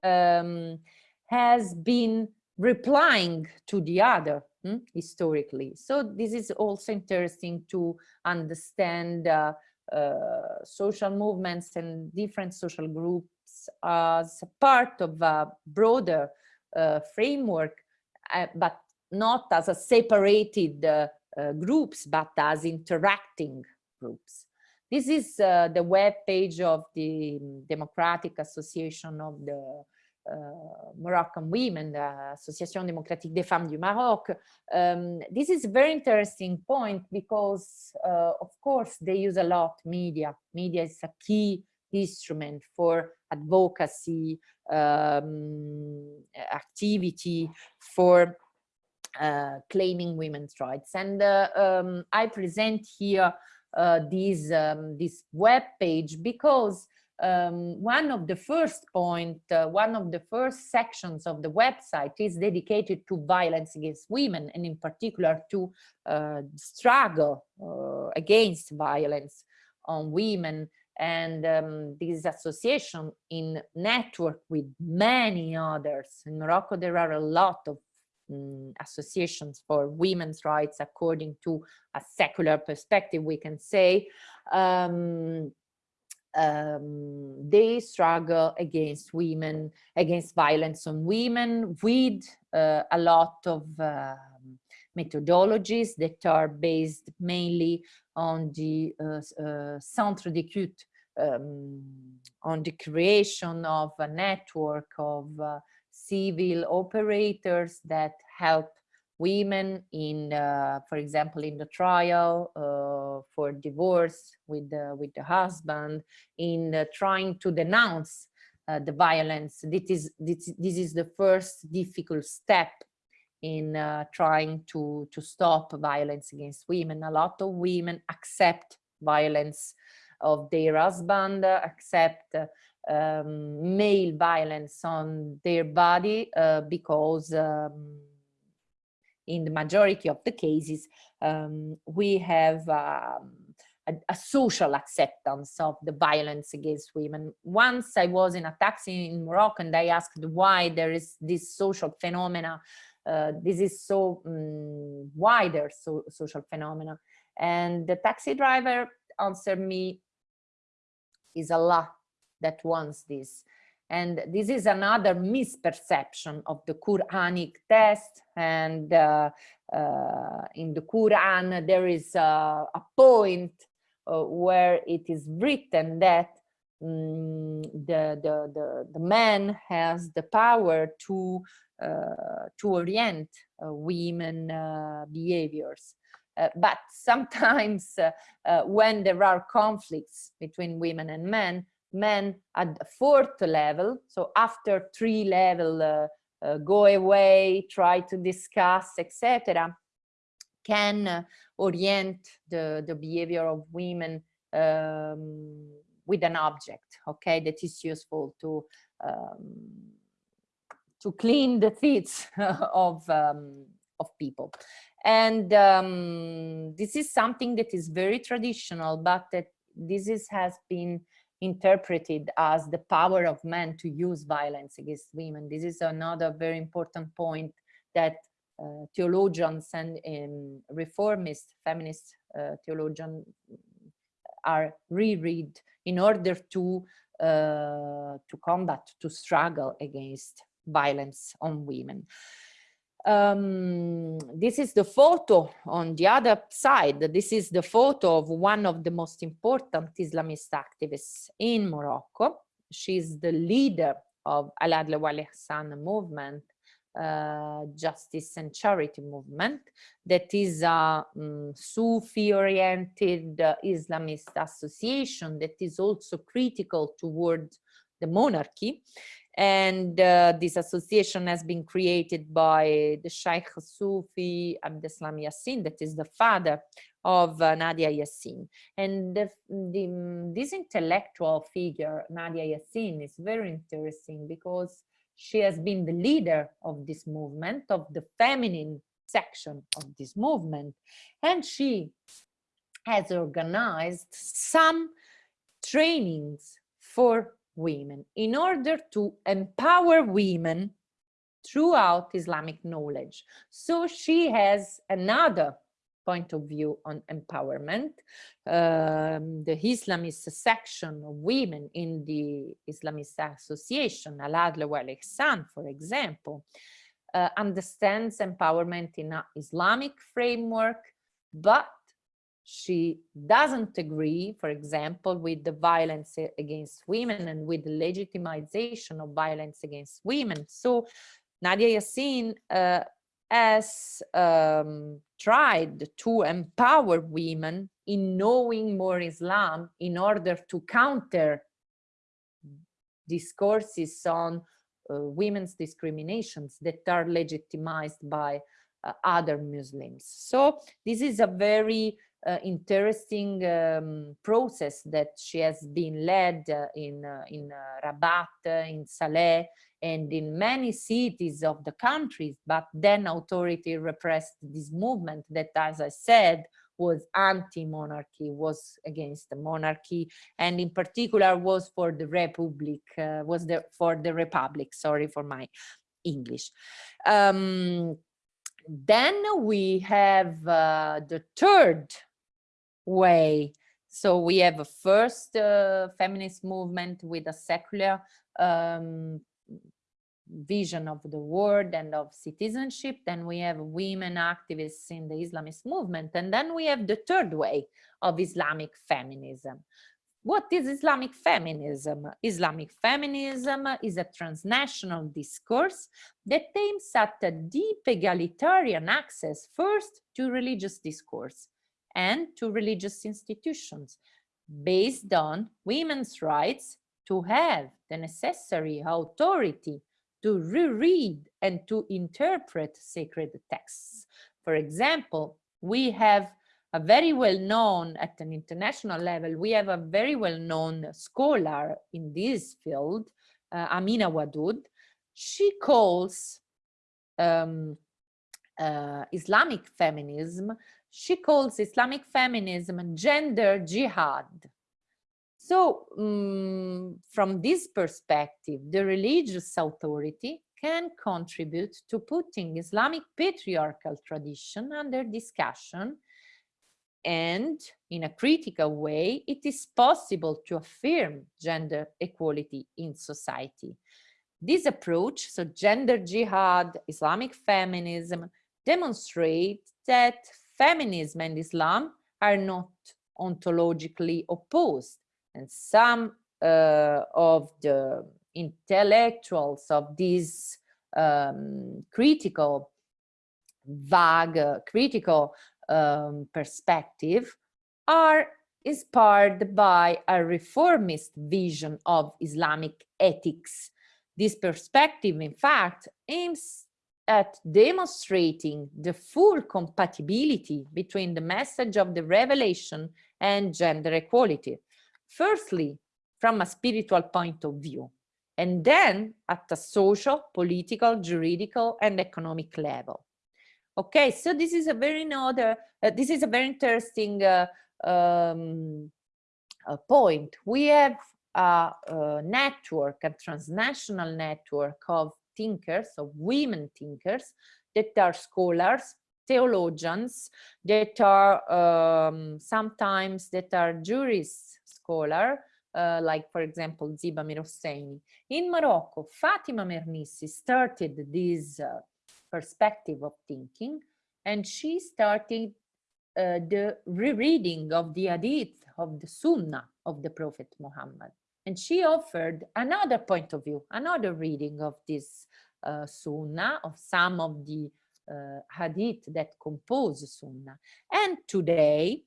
um, has been replying to the other hmm, historically. So this is also interesting to understand uh, uh, social movements and different social groups as part of a broader uh, framework, uh, but not as a separated uh, groups, but as interacting groups. This is uh, the web page of the Democratic Association of the uh, Moroccan women, the Association Démocratique des Femmes du Maroc. Um, this is a very interesting point because, uh, of course, they use a lot media. Media is a key instrument for advocacy um, activity for uh, claiming women's rights. And uh, um, I present here this, um, this web page because um, one of the first point, uh, one of the first sections of the website is dedicated to violence against women and in particular to uh, struggle uh, against violence on women and um, this association in network with many others. In Morocco, there are a lot of um, associations for women's rights according to a secular perspective, we can say. Um, um, they struggle against women, against violence on women with uh, a lot of uh, methodologies that are based mainly on the uh, uh, centre d'écoute, um, on the creation of a network of uh, civil operators that help women in, uh, for example, in the trial uh, for divorce with the, with the husband, in uh, trying to denounce uh, the violence. This is, this, this is the first difficult step in uh, trying to, to stop violence against women. A lot of women accept violence of their husband, accept um, male violence on their body uh, because um, in the majority of the cases, um, we have um, a, a, social acceptance of the violence against women. Once I was in a taxi in Morocco and I asked why there is this social phenomena, uh, this is so um, wider so, social phenomena. And the taxi driver answered me, is Allah that wants this. And this is another misperception of the Quranic text. And uh, uh, in the Quran, there is a, point uh, where it is written that um, the, the, the, the, man has the power to, uh, to orient uh, women uh, behaviors. but sometimes when there are conflicts between women and men, men at the fourth level. So after three level, uh, uh, go away, try to discuss, etc., can uh, orient the, the behavior of women um, with an object, okay, that is useful to um, to clean the feet <laughs> of um, of people. And um, this is something that is very traditional, but that this is, has been interpreted as the power of men to use violence against women. This is another very important point that uh, theologians and um, reformist feminist uh, theologians are reread in order to uh, to combat, to struggle against violence on women um, this is the photo on the other side. This is the photo of one of the most important Islamist activists in Morocco. She's the leader of Al-Adl wal-Ihsan movement, uh, justice and charity movement that is a um, Sufi-oriented uh, Islamist association that is also critical towards the monarchy and uh, this association has been created by the Sheikh Sufi Abdeslam Yassin, that is the father of uh, Nadia Yassin. And the, the, this intellectual figure, Nadia Yassin, is very interesting because she has been the leader of this movement, of the feminine section of this movement. And she has organized some trainings for women in order to empower women throughout Islamic knowledge. So she has another point of view on empowerment. Um, the Islamist section of women in the Islamist Association, Al-Adl wal-Ihsan, for example, uh, understands empowerment in an Islamic framework, but she doesn't agree, for example, with the violence against women and with the legitimization of violence against women. So Nadia Yassin uh, has um, tried to empower women in knowing more Islam in order to counter discourses on uh, women's discriminations that are legitimized by uh, other Muslims. So this is a very uh, interesting um, process that she has been led uh, in, uh, in uh, Rabat, in Salé, and in many cities of the countries, but then authority repressed this movement that, as I said, was anti-monarchy, was against the monarchy, and in particular was for the republic, uh, was the, for the republic, sorry for my English. Um, then we have uh, the third way. So we have a first uh, feminist movement with a secular um, vision of the world and of citizenship. Then we have women activists in the Islamist movement. And then we have the third way of Islamic feminism. What is Islamic feminism? Islamic feminism is a transnational discourse that aims at a deep egalitarian access first to religious discourse and to religious institutions based on women's rights to have the necessary authority to reread and to interpret sacred texts. For example, we have a very well-known at an international level, we have a very well-known scholar in this field, uh, Amina Wadud. She calls um, uh, Islamic feminism, she calls Islamic feminism gender jihad. So um, from this perspective, the religious authority can contribute to putting Islamic patriarchal tradition under discussion and in a critical way, it is possible to affirm gender equality in society. This approach, so gender jihad, Islamic feminism, demonstrates that feminism and Islam are not ontologically opposed. And some uh, of the intellectuals of this um, critical, vague, uh, critical um, perspective are inspired by a reformist vision of Islamic ethics. This perspective, in fact, aims at demonstrating the full compatibility between the message of the revelation and gender equality. Firstly, from a spiritual point of view, and then at a social, political, juridical, and economic level. Okay, so this is a very another, uh, this is a very interesting uh, um, uh, point. We have a, a, network, a transnational network of thinkers, of women thinkers, that are scholars, theologians, that are um, sometimes that are jurists, scholar, uh, like for example Ziba Mir-Hosseini. In Morocco, Fatima Mernissi started this uh, perspective of thinking and she started uh, the rereading of the hadith of the sunnah of the prophet muhammad and she offered another point of view another reading of this uh, sunnah of some of the uh, hadith that compose sunnah and today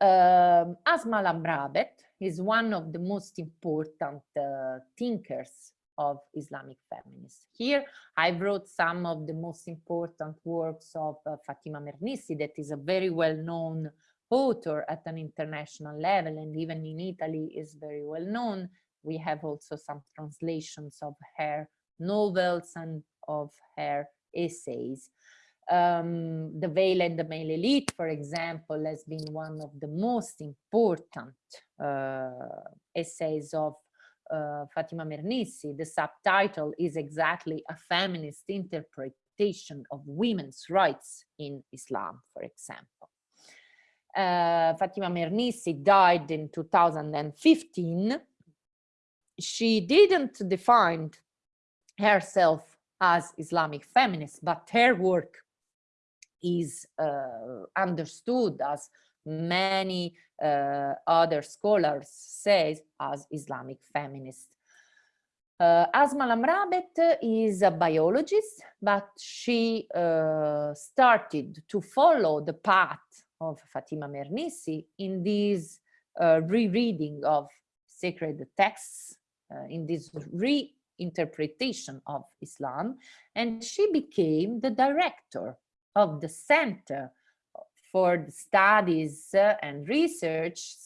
um, Asma Lamrabet is one of the most important uh, thinkers of Islamic feminists. Here I brought some of the most important works of uh, Fatima Mernissi that is a very well-known author at an international level and even in Italy is very well known. We have also some translations of her novels and of her essays. Um, the Veil and the Male Elite, for example, has been one of the most important uh, essays of uh, Fatima Mernissi, the subtitle is exactly a feminist interpretation of women's rights in Islam, for example. Uh, Fatima Mernissi died in 2015. She didn't define herself as Islamic feminist, but her work is uh, understood as many uh, other scholars say as Islamic feminist. Uh, Asma Lamrabet is a biologist, but she started to follow the path of Fatima Mernissi in this uh, rereading of sacred texts uh, in this reinterpretation of Islam, and she became the director of the Center for the Studies uh, and Research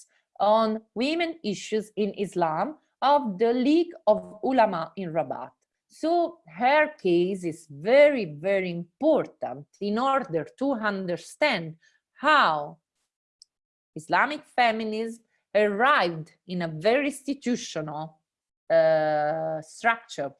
on Women Issues in Islam of the League of Ulama in Rabat. So her case is very, very important in order to understand how Islamic feminism arrived in a very institutional uh, structure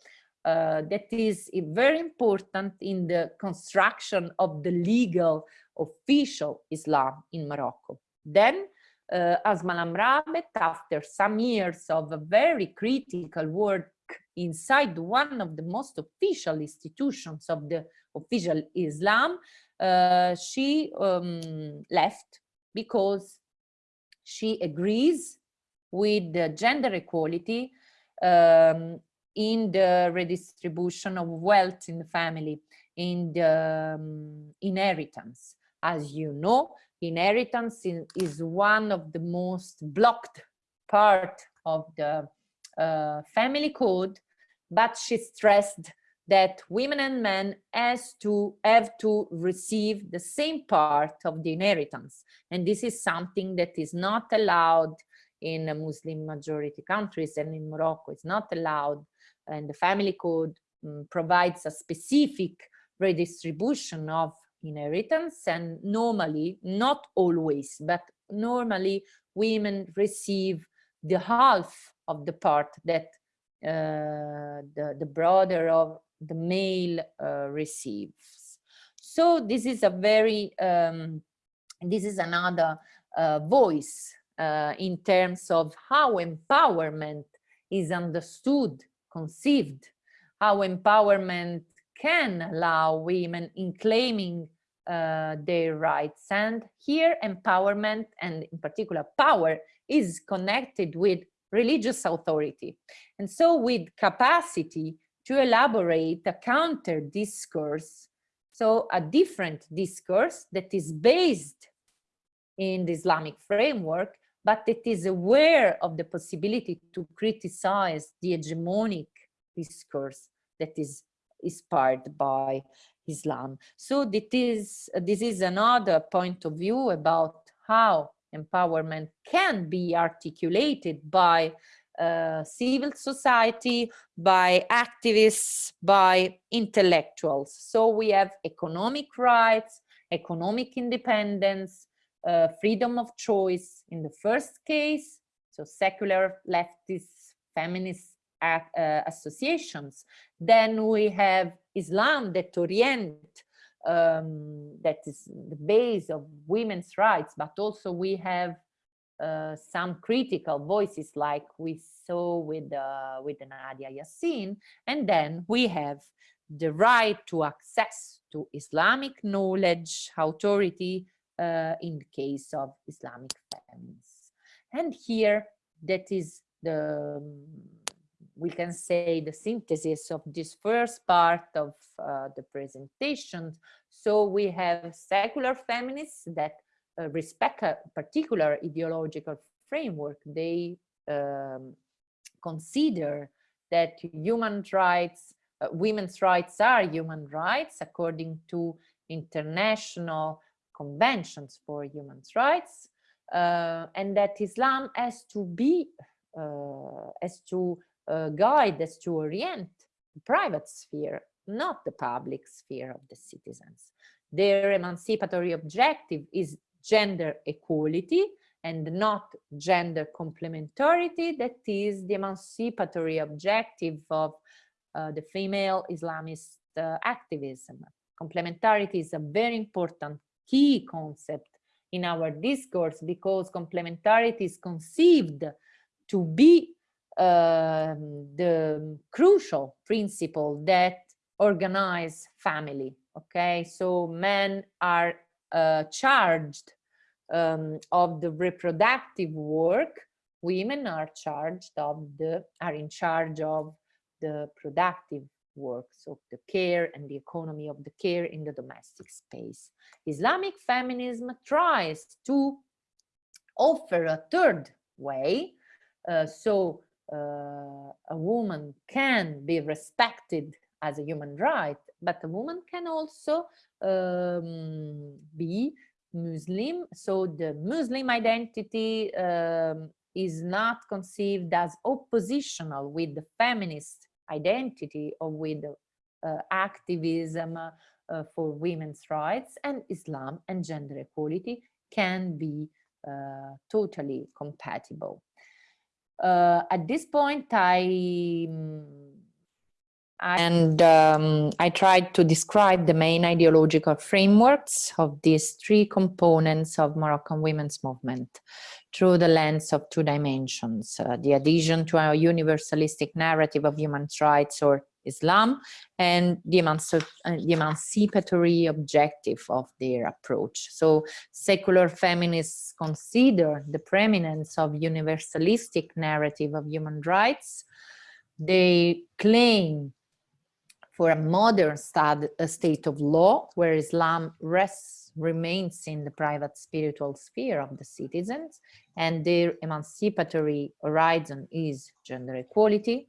uh, that is very important in the construction of the legal official Islam in Morocco. Then uh, Asma Lamrabet, after some years of a very critical work inside one of the most official institutions of the official Islam, uh, she um, left because she agrees with gender equality um, in the redistribution of wealth in the family, in the um, inheritance. As you know, inheritance in, is one of the most blocked part of the uh, family code, but she stressed that women and men has to have to receive the same part of the inheritance. And this is something that is not allowed in Muslim majority countries and in Morocco it's not allowed. And the family code um, provides a specific redistribution of inheritance and normally, not always, but normally women receive the half of the part that uh, the, the brother of the male uh, receives. So this is a very, um, this is another uh, voice uh, in terms of how empowerment is understood, conceived, how empowerment can allow women in claiming uh, their rights. And here empowerment and in particular power is connected with religious authority. And so with capacity to elaborate a counter discourse, so a different discourse that is based in the Islamic framework, but it is aware of the possibility to criticize the hegemonic discourse that is inspired by Islam. So this is, this is another point of view about how empowerment can be articulated by civil society, by activists, by intellectuals. So we have economic rights, economic independence, uh, freedom of choice in the first case, so secular leftist feminist uh, associations. Then we have Islam that orient um, that is the base of women's rights, but also we have uh, some critical voices like we saw with uh, with Nadia Yassin, and then we have the right to access to Islamic knowledge, authority uh, in the case of Islamic feminists. And here, that is the we can say the synthesis of this first part of uh, the presentation. So we have secular feminists that uh, respect a particular ideological framework. They um, consider that human rights, uh, women's rights are human rights according to international conventions for human rights, uh, and that Islam has to be, uh, has to uh, guide, has to orient the private sphere, not the public sphere of the citizens. Their emancipatory objective is gender equality and not gender complementarity, that is the emancipatory objective of uh, the female Islamist uh, activism. Complementarity is a very important key concept in our discourse because complementarity is conceived to be uh, the crucial principle that organize family okay so men are charged um, of the reproductive work women are charged of the are in charge of the productive works of the care and the economy of the care in the domestic space. Islamic feminism tries to offer a third way uh, so uh, a woman can be respected as a human right, but a woman can also um, be Muslim. So the Muslim identity um, is not conceived as oppositional with the feminist identity or with uh, activism uh, for women's rights and Islam and gender equality can be uh, totally compatible. Uh, at this point, I and um, I tried to describe the main ideological frameworks of these three components of Moroccan women's movement through the lens of two dimensions, uh, the adhesion to a universalistic narrative of human rights or Islam and the, emanci uh, the emancipatory objective of their approach. So secular feminists consider the preeminence of universalistic narrative of human rights. They claim for a modern a state of law where Islam rests, remains in the private spiritual sphere of the citizens and their emancipatory horizon is gender equality.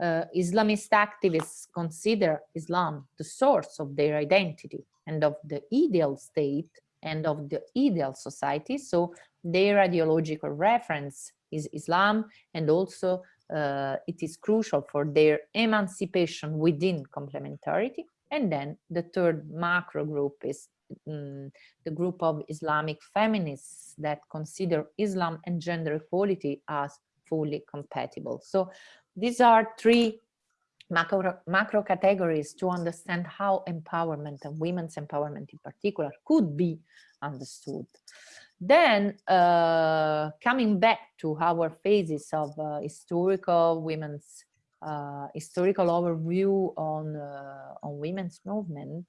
Uh, Islamist activists consider Islam the source of their identity and of the ideal state and of the ideal society. So their ideological reference is Islam and also uh, it is crucial for their emancipation within complementarity. And then the third macro group is um, the group of Islamic feminists that consider Islam and gender equality as fully compatible. So these are three macro, macro categories to understand how empowerment and women's empowerment in particular could be understood. Then uh, coming back to our phases of uh, historical women's uh, historical overview on uh, on women's movement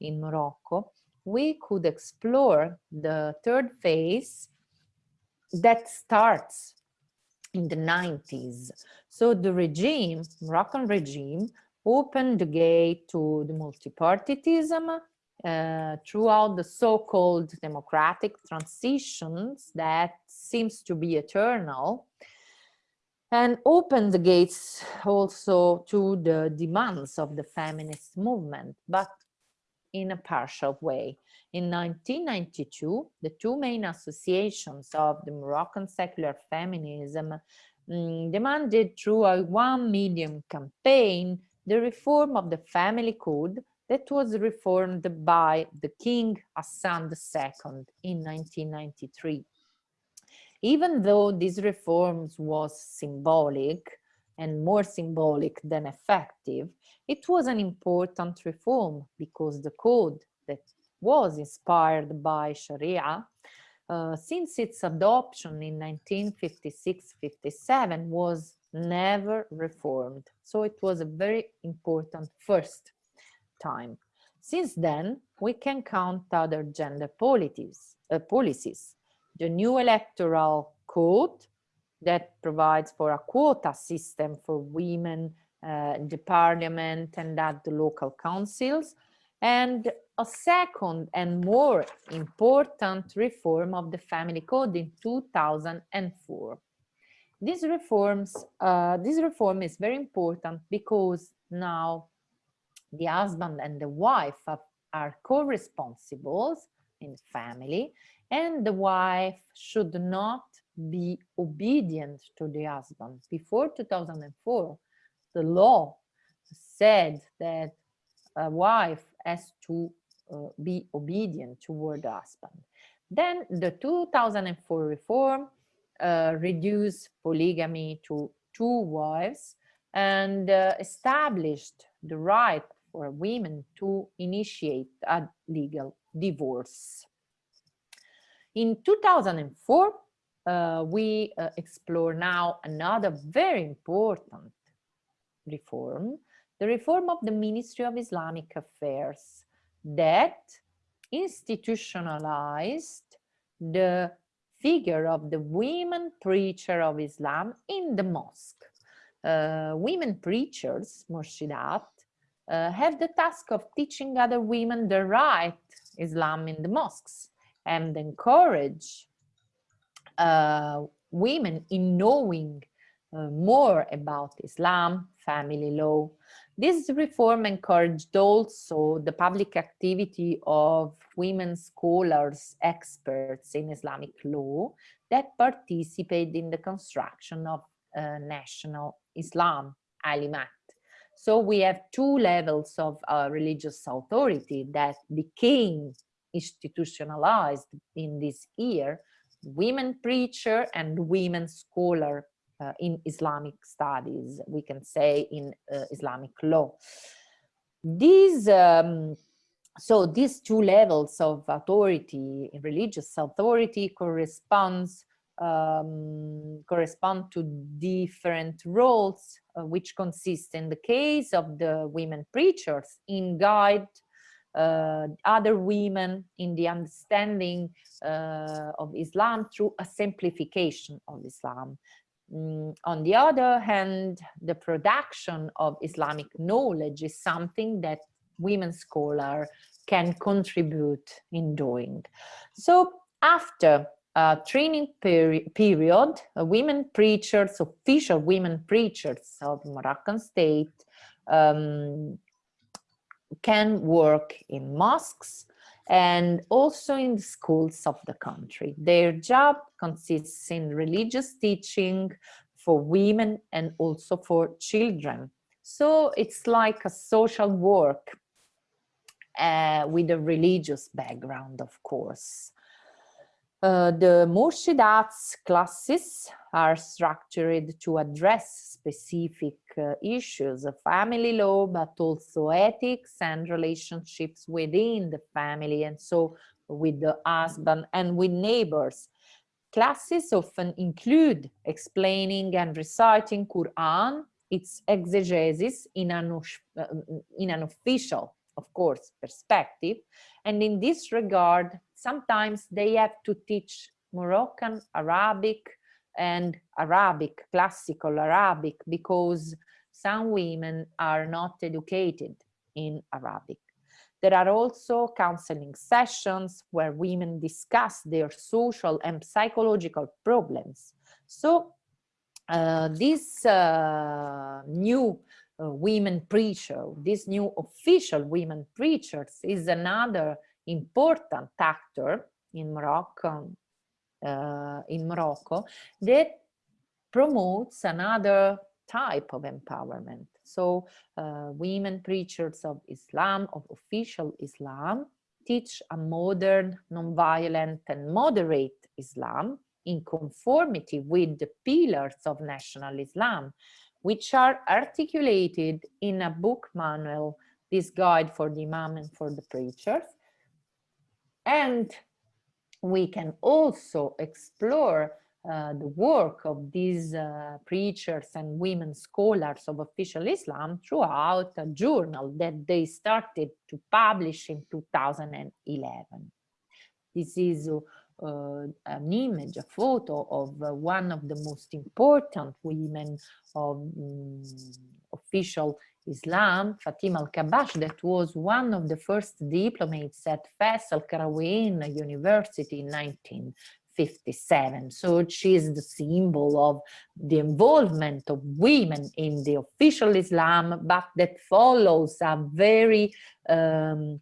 in Morocco, we could explore the third phase that starts in the 90s. So the regime, Moroccan regime, opened the gate to the multipartyism uh, throughout the so-called democratic transitions that seems to be eternal and opened the gates also to the demands of the feminist movement, but in a partial way. In 1992, the two main associations of the Moroccan secular feminism um, demanded through a one million campaign the reform of the family code that was reformed by the King Hassan II in 1993. Even though these reforms was symbolic and more symbolic than effective, it was an important reform because the code that was inspired by Sharia uh, since its adoption in 1956-57 was never reformed. So it was a very important first time. Since then, we can count other gender policies, uh, policies. The new electoral code that provides for a quota system for women uh, in the parliament and at the local councils, and a second and more important reform of the family code in 2004. These reforms, uh, this reform is very important because now the husband and the wife are co-responsibles in family and the wife should not be obedient to the husband. Before 2004, the law said that a wife has to uh, be obedient toward the husband. Then the 2004 reform uh, reduced polygamy to two wives and uh, established the right for women to initiate a legal divorce. In 2004, uh, we uh, explore now another very important reform, the reform of the Ministry of Islamic Affairs that institutionalized the figure of the women preacher of Islam in the mosque. Uh, women preachers, Murshidat, uh, have the task of teaching other women the right Islam in the mosques and encourage uh, women in knowing uh, more about Islam, family law. This reform encouraged also the public activity of women scholars, experts in Islamic law that participate in the construction of uh, national Islam, Alimat. So we have two levels of uh, religious authority that became institutionalized in this year, women preacher and women scholar uh, in Islamic studies, we can say in uh, Islamic law. These, um, so these two levels of authority, religious authority corresponds um, correspond to different roles, uh, which consist in the case of the women preachers in guide uh, other women in the understanding uh, of Islam through a simplification of Islam. Mm, on the other hand, the production of Islamic knowledge is something that women scholars can contribute in doing. So after a training peri period, women preachers, official women preachers of Moroccan state um, can work in mosques and also in the schools of the country. Their job consists in religious teaching for women and also for children. So it's like a social work uh, with a religious background, of course. Uh, the Murshidats classes are structured to address specific uh, issues of family law, but also ethics and relationships within the family, and so with the husband and with neighbors. Classes often include explaining and reciting Quran, its exegesis in an, uh, in an official of course, perspective. And in this regard, sometimes they have to teach Moroccan, Arabic, and Arabic, classical Arabic, because some women are not educated in Arabic. There are also counseling sessions where women discuss their social and psychological problems. So uh, this uh, new uh, women preacher, this new official women preachers is another important actor in Morocco, uh, in Morocco that promotes another type of empowerment. So uh, women preachers of Islam, of official Islam, teach a modern, non-violent and moderate Islam in conformity with the pillars of national Islam, which are articulated in a book manual, this guide for the imam and for the preachers. And we can also explore uh, the work of these uh, preachers and women scholars of official Islam throughout a journal that they started to publish in 2011. This is uh, an image, a photo of uh, one of the most important women of um, official Islam, Fatima al-Kabash, that was one of the first diplomates at Fes al-Qarawiyyin University in 1957. So she is the symbol of the involvement of women in the official Islam, but that follows a very um,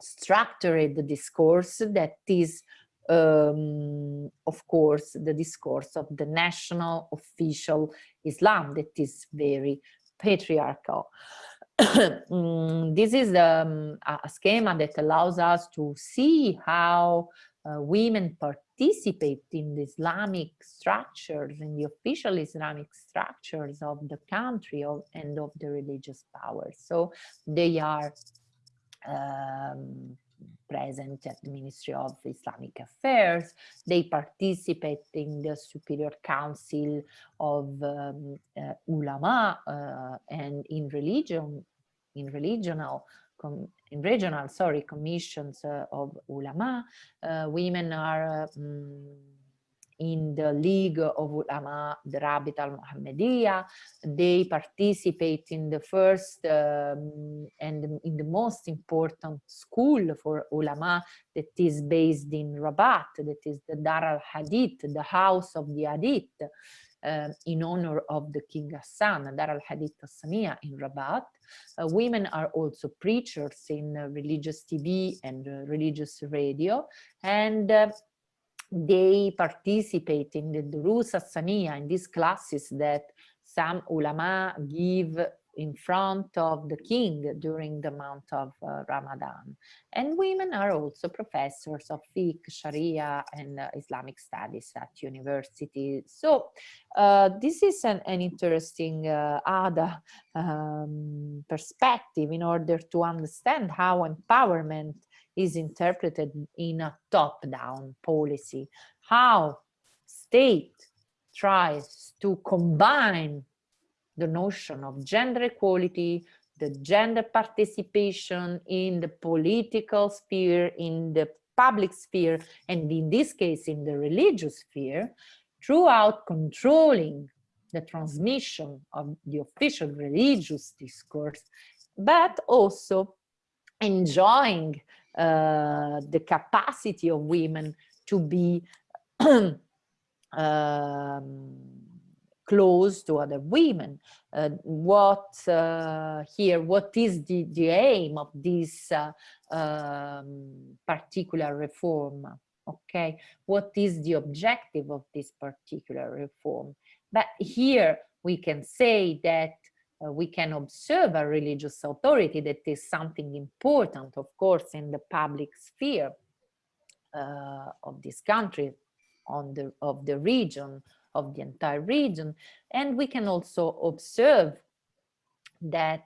structured discourse that is um, of course, the discourse of the national official Islam that is very patriarchal. <coughs> mm, this is um, a schema that allows us to see how uh, women participate in the Islamic structures, in the official Islamic structures of the country of, and of the religious powers. So they are um, present at the Ministry of Islamic Affairs. They participate in the Superior Council of um, uh, Ulama uh, and in religion, in regional in regional, sorry, commissions uh, of ulama, uh, women are um, in the League of Ulama, the Rabit al-Muhammadiyya. They participate in the first um, and in the most important school for ulama that is based in Rabat, that is the Dar al-Hadith, the house of the Hadith. uh, in honor of the King Hassan, Dar al-Hadith Hassaniya in Rabat. Uh, women are also preachers in uh, religious TV and uh, religious radio, and uh, they participate in the Durus Hassaniya, in these classes that some ulama give in front of the king during the month of uh, Ramadan. And women are also professors of fiqh, sharia and uh, Islamic studies at university. So uh, this is an, an interesting uh, other um, perspective in order to understand how empowerment is interpreted in a top-down policy, how state tries to combine the notion of gender equality, the gender participation in the political sphere, in the public sphere, and in this case, in the religious sphere, throughout controlling the transmission of the official religious discourse, but also enjoying uh, the capacity of women to be um, close to other women. Uh, what uh, here, what is the, the aim of this uh, um, particular reform? Okay, what is the objective of this particular reform? But here we can say that uh, we can observe a religious authority that is something important, of course, in the public sphere uh, of this country, on the of the region, of the entire region. And we can also observe that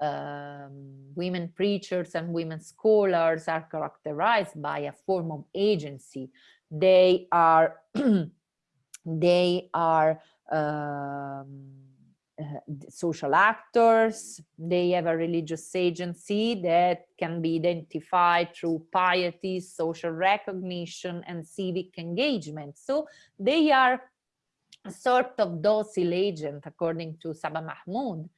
um, women preachers and women scholars are characterized by a form of agency. They are, <clears throat> they are um, social actors, they have a religious agency that can be identified through piety, social recognition, and civic engagement. So they are a sort of docile agent, according to Saba Mahmood,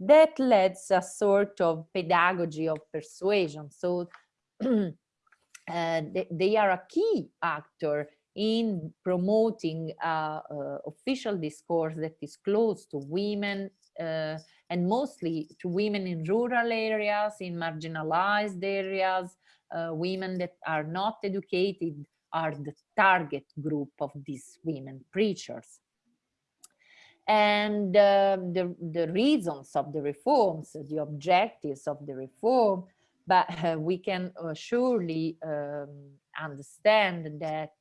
that leads a sort of pedagogy of persuasion. So <clears throat> uh, they, they, are a key actor in promoting uh, uh, official discourse that is close to women uh, and mostly to women in rural areas, in marginalized areas, uh, women that are not educated are the target group of these women preachers. And uh, the, the reasons of the reforms, the objectives of the reform, but <laughs> we can uh, surely um, understand that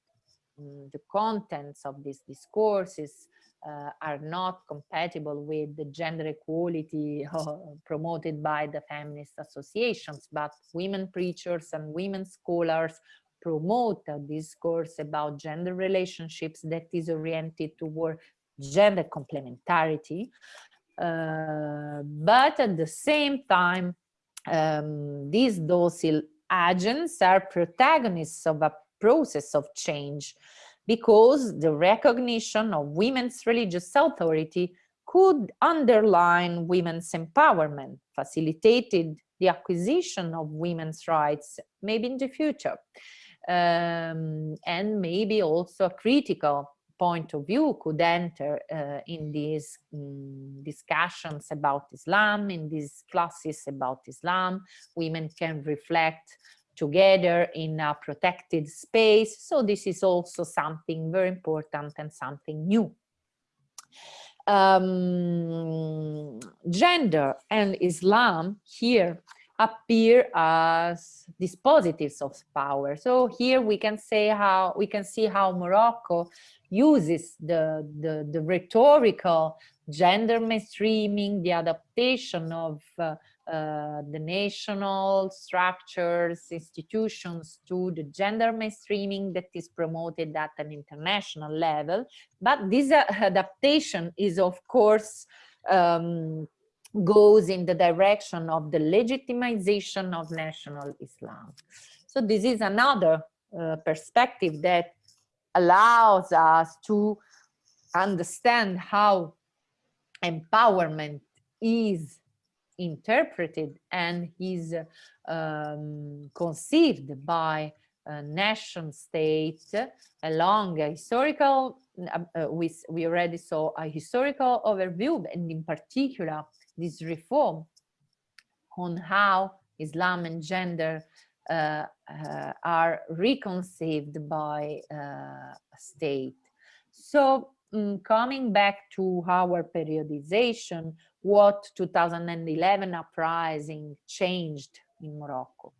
the contents of these discourses uh, are not compatible with the gender equality <laughs> promoted by the feminist associations, but women preachers and women scholars promote a discourse about gender relationships that is oriented toward gender complementarity. Uh, but at the same time, um, these docile agents are protagonists of a process of change because the recognition of women's religious authority could underline women's empowerment, facilitated the acquisition of women's rights, maybe in the future, um, and maybe also a critical point of view could enter uh, in these um, discussions about Islam, in these classes about Islam. Women can reflect together in a protected space. So this is also something very important and something new. Um, gender and Islam here appear as dispositives of power. So here we can say how we can see how Morocco uses the, the, the rhetorical gender mainstreaming, the adaptation of uh, uh, the national structures, institutions to the gender mainstreaming that is promoted at an international level. But this uh, adaptation is, of course, um, goes in the direction of the legitimization of national Islam. So this is another uh, perspective that allows us to understand how empowerment is interpreted and is um, conceived by uh, nation state along a historical, uh, we, we already saw a historical overview and in particular this reform on how Islam and gender uh, uh, are reconceived by uh, a state. So um, coming back to our periodization, what 2011 uprising changed in Morocco.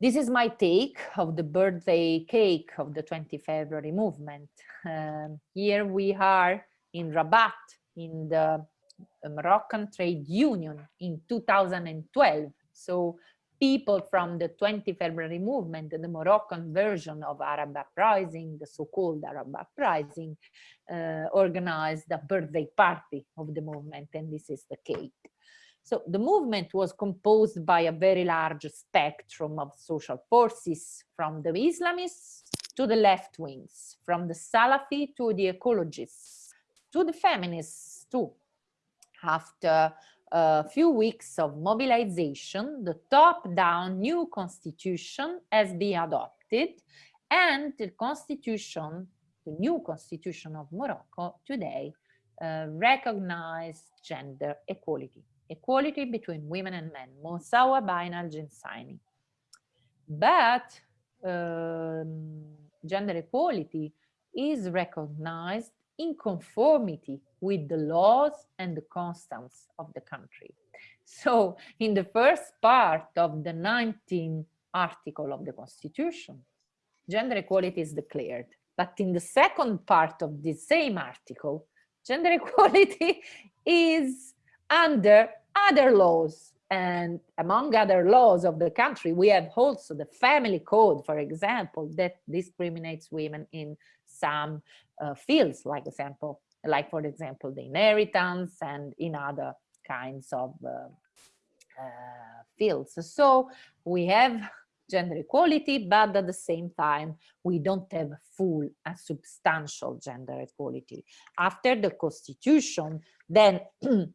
This is my take of the birthday cake of the 20 February movement. Um, here we are in Rabat, in the Moroccan Trade Union in 2012. So people from the 20 February movement, the Moroccan version of Arab uprising, the so-called Arab uprising, uh, organized a birthday party of the movement, and this is the cake. So the movement was composed by a very large spectrum of social forces, from the Islamists to the left wings, from the Salafi to the ecologists, to the feminists too. After a few weeks of mobilization, the top-down new constitution has been adopted and the constitution, the new constitution of Morocco today uh, recognize gender equality, equality between women and men, Mosawa Bainal Jinsaini. But um, gender equality is recognized in conformity with the laws and the customs of the country. So in the first part of the 19th article of the constitution, gender equality is declared. But in the second part of the same article, gender <laughs> equality is under other laws. And among other laws of the country, we have also the family code, for example, that discriminates women in some uh, fields, like example, like for example, the inheritance and in other kinds of uh, uh, fields. So we have gender equality, but at the same time, we don't have full and substantial gender equality. After the constitution, then <clears throat>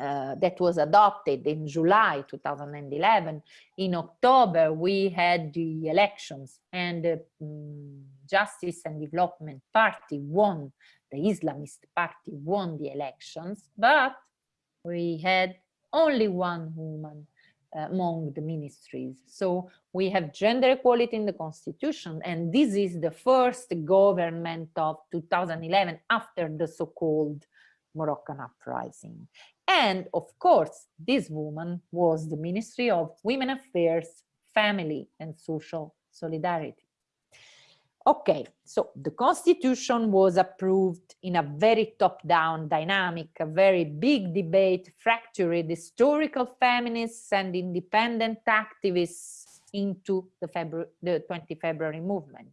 uh, that was adopted in July 2011. In October, we had the elections and the um, Justice and Development Party won, the Islamist party won the elections, but we had only one woman uh, among the ministries. So we have gender equality in the constitution, and this is the first government of 2011 after the so-called Moroccan uprising. And of course, this woman was the Ministry of Women Affairs, Family and Social Solidarity. Okay, so the constitution was approved in a very top-down dynamic, a very big debate fractured historical feminists and independent activists into the, February, the 20 February movement.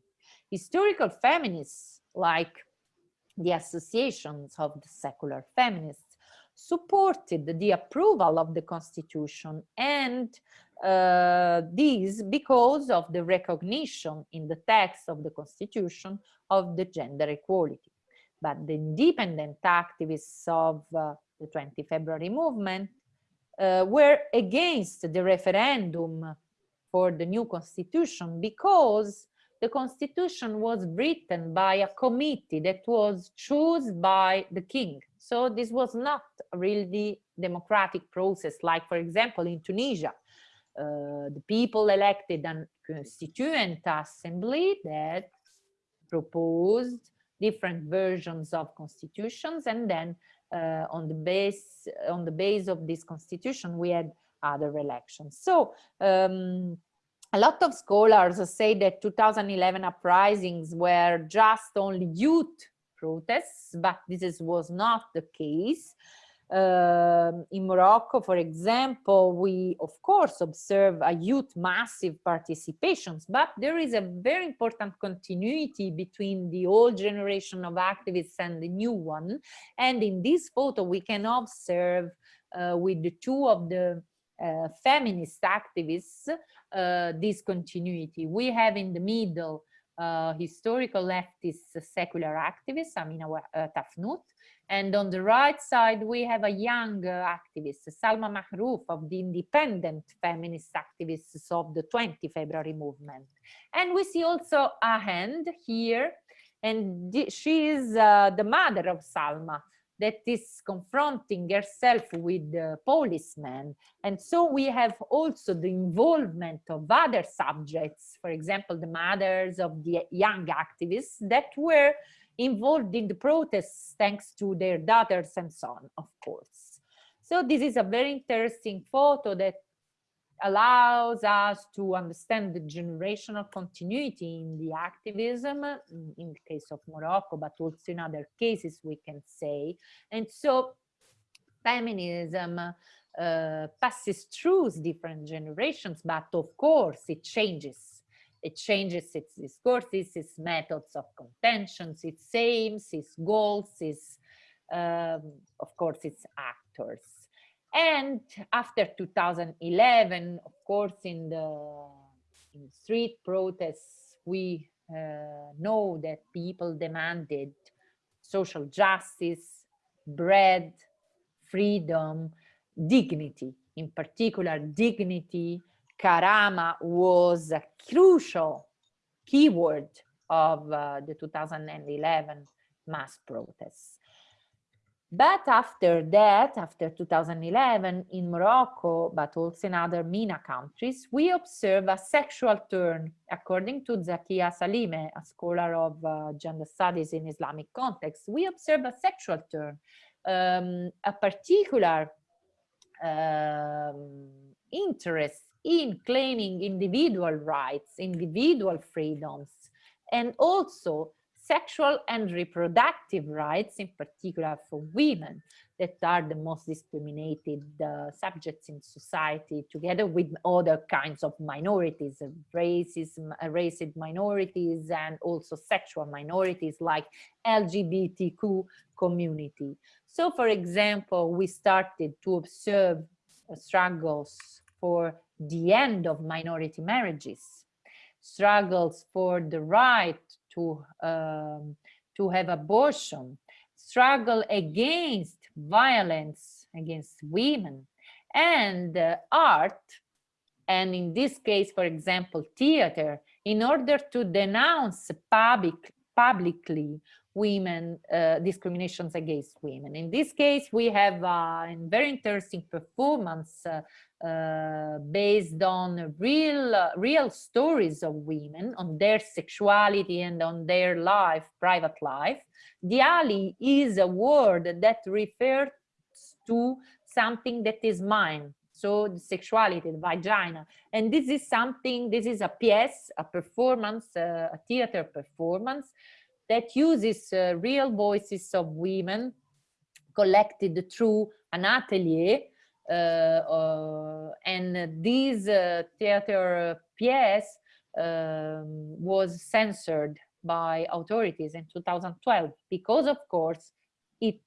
Historical feminists, like the associations of the secular feminists, supported the approval of the constitution and uh, this because of the recognition in the text of the constitution of the gender equality. But the independent activists of uh, the 20 February movement uh, were against the referendum for the new constitution because the constitution was written by a committee that was chosen by the king. So this was not really democratic process, like for example in Tunisia, uh, the people elected a constituent assembly that proposed different versions of constitutions and then uh, on the base on the base of this constitution we had other elections so um, a lot of scholars say that 2011 uprisings were just only youth protests, but this is, was not the case. Uh, in Morocco, for example, we of course observe a youth massive participations, but there is a very important continuity between the old generation of activists and the new one. And in this photo, we can observe uh, with the two of the uh, feminist activists uh, this continuity. We have in the middle uh, historical leftist secular activist Amina uh, Tafnout, And on the right side, we have a young uh, activist, Salma Mahrouf of the independent feminist activists of the 20 February movement. And we see also a hand here, and she is uh, the mother of Salma that is confronting herself with the policemen. And so we have also the involvement of other subjects, for example, the mothers of the young activists that were involved in the protests thanks to their daughters and so on, of course. So this is a very interesting photo that allows us to understand the generational continuity in the activism, in the case of Morocco, but also in other cases we can say. And so feminism uh, passes through different generations, but of course it changes. It changes its discourses, its methods of contentions, its aims, its goals, its, um, of course, its actors. And after 2011, of course, in the, in street protests, we uh, know that people demanded social justice, bread, freedom, dignity, in particular dignity. Karama was a crucial keyword of uh, the 2011 mass protests. But after that, after 2011, in Morocco, but also in other MENA countries, we observe a sexual turn, according to Zakia Salime, a scholar of uh, gender studies in Islamic context. We observe a sexual turn, um, a particular um, interest in claiming individual rights, individual freedoms, and also sexual and reproductive rights, in particular for women, that are the most discriminated uh, subjects in society, together with other kinds of minorities, racism, uh, racist minorities, and also sexual minorities like LGBTQ community. So, for example, we started to observe uh, struggles for the end of minority marriages, struggles for the right to, um, to have abortion, struggle against violence against women. And uh, art, and in this case, for example, theater, in order to denounce public, publicly women uh, discriminations against women. In this case, we have a very interesting performance uh, uh, based on real uh, real stories of women on their sexuality and on their life private life. Diali is a word that refers to something that is mine. So the sexuality the vagina. And this is something this is a piece a performance uh, a theater performance that uses uh, real voices of women collected through an atelier and this uh, theater piece um, was censored by authorities in 2012 because of course it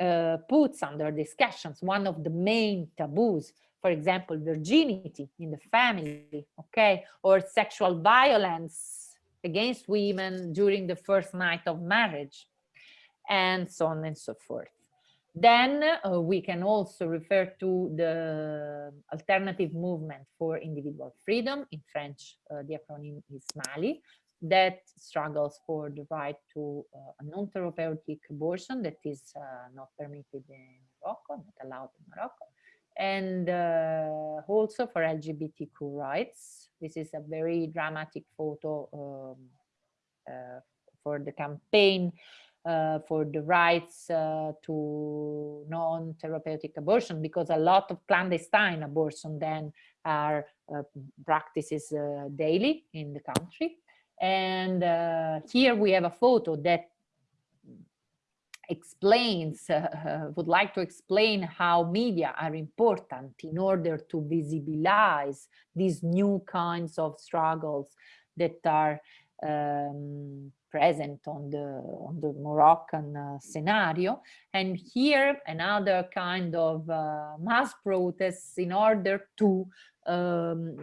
uh, puts under discussions one of the main taboos for example virginity in the family okay or sexual violence against women during the first night of marriage and so on and so forth then uh, we can also refer to the alternative movement for individual freedom. In French, uh, the acronym is MALI, that struggles for the right to uh, a non-therapeutic abortion that is uh, not permitted in Morocco, not allowed in Morocco. And uh, also for LGBTQ rights. This is a very dramatic photo um, uh, for the campaign uh, for the rights uh, to non-therapeutic abortion because a lot of clandestine abortion then are uh, practices uh, daily in the country. And uh, here we have a photo that explains, <laughs> would like to explain how media are important in order to visibilize these new kinds of struggles that are um, present on the on the Moroccan uh, scenario. And here another kind of uh, mass protests in order to um,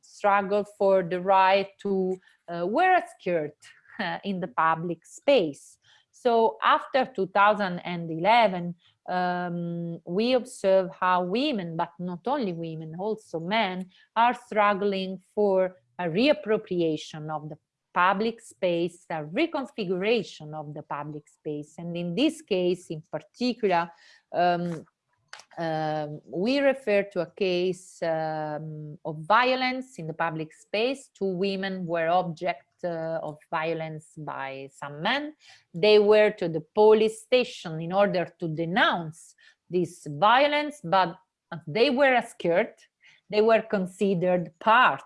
struggle for the right to uh, wear a skirt <laughs> in the public space. So after 2011, um, we observe how women, but not only women, also men, are struggling for a reappropriation of the public space, a reconfiguration of the public space. And in this case, in particular, um, um, we refer to a case um, of violence in the public space. Two women were object uh, of violence by some men. They were to the police station in order to denounce this violence, but they were scared. They were considered part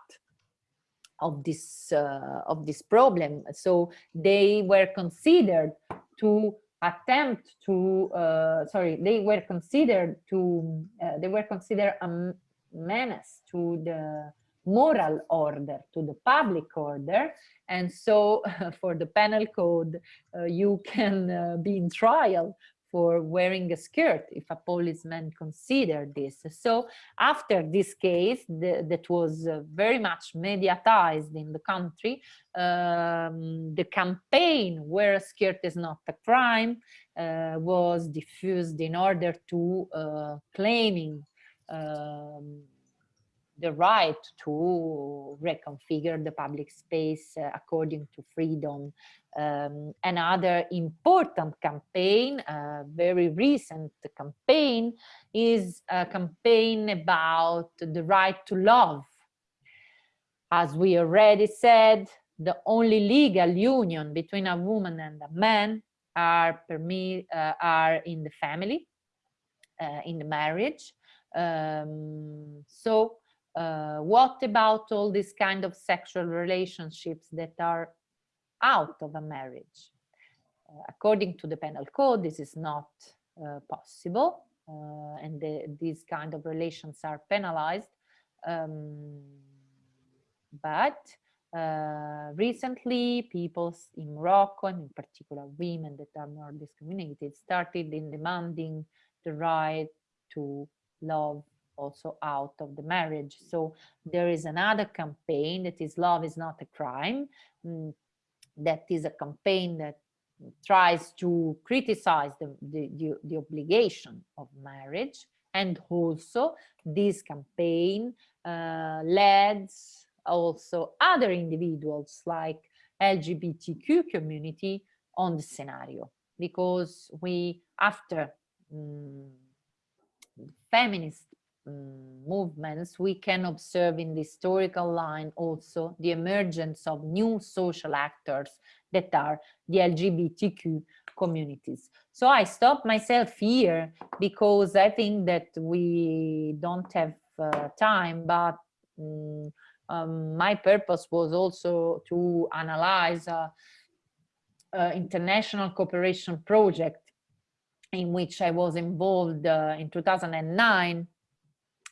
of this uh, of this problem. So they were considered to attempt to uh, sorry they were considered to uh, they were considered a menace to the moral order to the public order and so <laughs> for the penal code uh, you can uh, be in trial for wearing a skirt if a policeman considered this. So after this case the, that was uh, very much mediatized in the country, um, the campaign where a skirt is not a crime uh, was diffused in order to uh, claiming um, the right to reconfigure the public space uh, according to freedom. Um, another important campaign, a very recent campaign, is a campaign about the right to love. As we already said, the only legal union between a woman and a man are, me, uh, are in the family, uh, in the marriage. Um, so uh, what about all these kind of sexual relationships that are out of a marriage? Uh, according to the penal code, this is not uh, possible, uh, and the, these kind of relations are penalized. Um, but uh, recently, people in Morocco, and in particular women that are more discriminated, started in demanding the right to love also out of the marriage. So there is another campaign that is love is not a crime. Mm, that is a campaign that tries to criticize the, the, the, the obligation of marriage. And also this campaign uh, leads also other individuals like LGBTQ community on the scenario because we after um, feminist um, movements, we can observe in the historical line also the emergence of new social actors that are the LGBTQ communities. So I stop myself here because I think that we don't have uh, time, but um, um, my purpose was also to analyze a, a international cooperation project in which I was involved uh, in 2009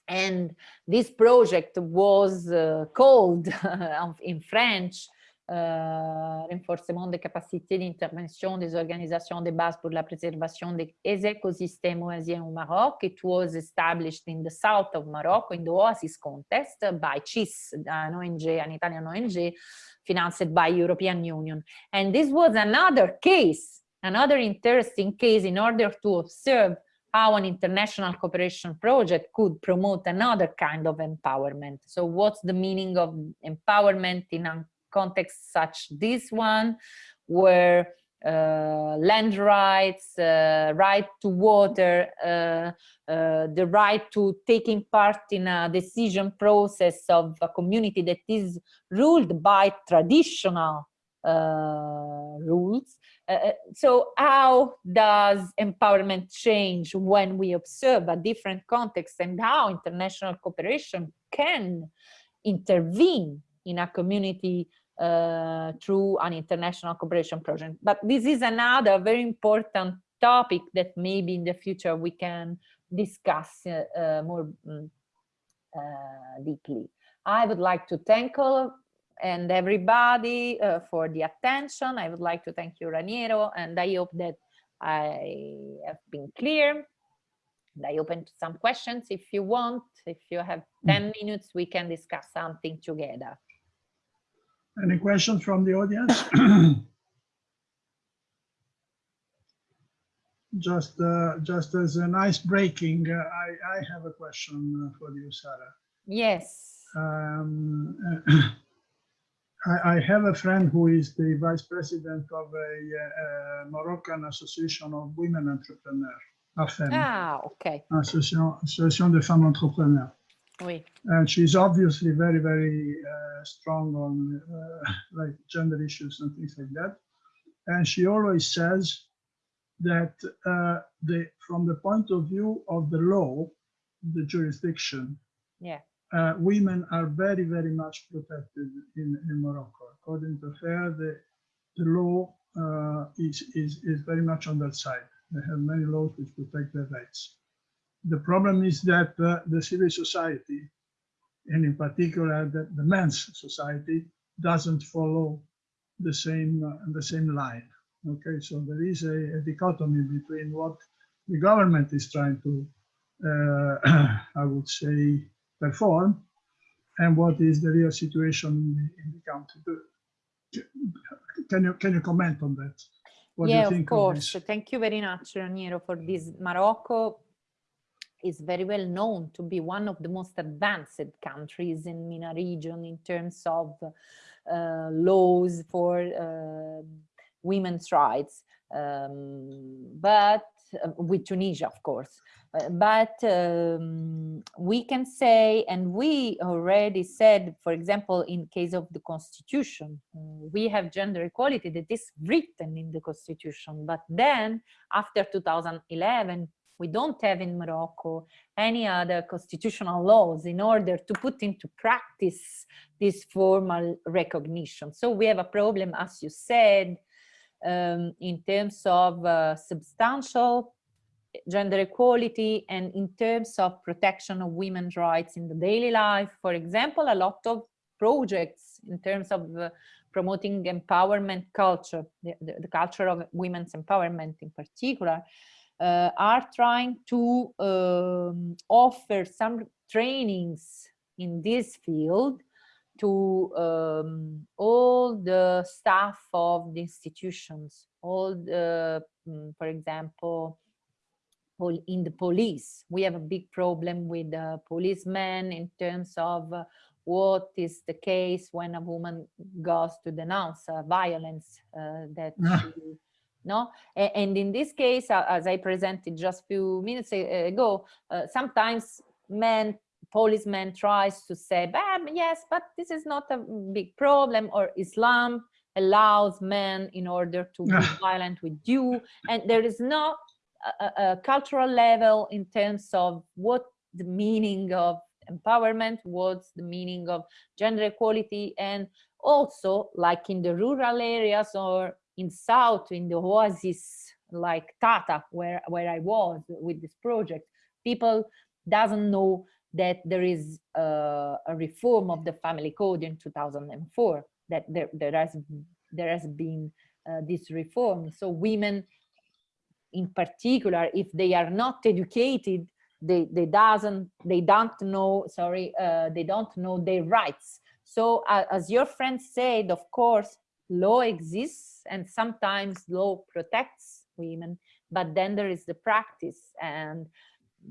and this project was uh, called <laughs> in French euh, renforcement des capacités d'intervention des organisations de base pour la préservation des écosystèmes oasiens au Maroc. It was established in the south of Morocco in the Oasis contest by CIS, an ONG, an Italian ONG, financed by European Union. And this was another case, another interesting case in order to observe how an international cooperation project could promote another kind of empowerment. So what's the meaning of empowerment in a context such this one, where uh, land rights, uh, right to water, uh, uh the right to taking part in a decision process of a community that is ruled by traditional uh, rules. Uh, so how does empowerment change when we observe a different context and how international cooperation can intervene in a community uh, through an international cooperation project. But this is another very important topic that maybe in the future we can discuss uh, uh, more um, deeply. I would like to thank all and everybody uh, for the attention. I would like to thank you, Raniero, and I hope that I have been clear. And I open to some questions if you want. If you have hmm. 10 minutes, we can discuss something together. Any questions from the audience? <coughs> just uh, just as an ice breaking, uh, I, I have a question uh, for you, Sara. Yes. Um, I, I have a friend who is the vice president of a, uh Moroccan Association of Women Entrepreneurs, AFEM, Ah, okay. Association, Association de Femmes Entrepreneurs. Oui. And she's obviously very, very uh, strong on uh, like gender issues and things like that. And she always says that uh, the, from the point of view of the law, the jurisdiction, Yeah. Uh, women are very, very much protected in, in Morocco. According to her, the, the law uh, is, is, is very much on their side. They have many laws which protect their rights. The problem is that uh, the civil society, and in particular the, the men's society, doesn't follow the same, uh, the same line. Okay, so there is a, a dichotomy between what the government is trying to, uh, <clears throat> I would say, perform and what is the real situation in the, in the country. Can you can you comment on that? What do yeah, of course. this? Thank you very much, Raniero, for this. Morocco is very well known to be one of the most advanced countries in MENA region in terms of uh, laws for uh, women's rights. Um, but uh, with Tunisia, of course. Uh, but um, we can say, and we already said, for example, in case of the constitution, uh, we have gender equality that is written in the constitution. But then after 2011, we don't have in Morocco any other constitutional laws in order to put into practice this formal recognition. So we have a problem, as you said, um, in terms of uh, substantial gender equality and in terms of protection of women's rights in the daily life. For example, a lot of projects in terms of uh, promoting empowerment culture, the, the, the, culture of women's empowerment in particular, uh, are trying to um, offer some trainings in this field to um, all the staff of the institutions, all the, um, for example, in the police. We have a big problem with uh, policemen in terms of uh, what is the case when a woman goes to denounce uh, violence that she, no and, and, in this case as i presented just a few minutes ago sometimes men policeman tries to say, yes, but this is not a big problem, or Islam allows men in order to be <laughs> violent with you. And there is not a, a, cultural level in terms of what the meaning of empowerment, what's the meaning of gender equality, and also like in the rural areas or in South, in the oasis, like Tata, where, where I was with this project, people doesn't know that there is a, a, reform of the family code in 2004 that there, there has there has been uh, this reform. So women in particular if they are not educated they they doesn't they don't know sorry uh, they don't know their rights. So uh, as your friend said of course law exists and sometimes law protects women but then there is the practice. And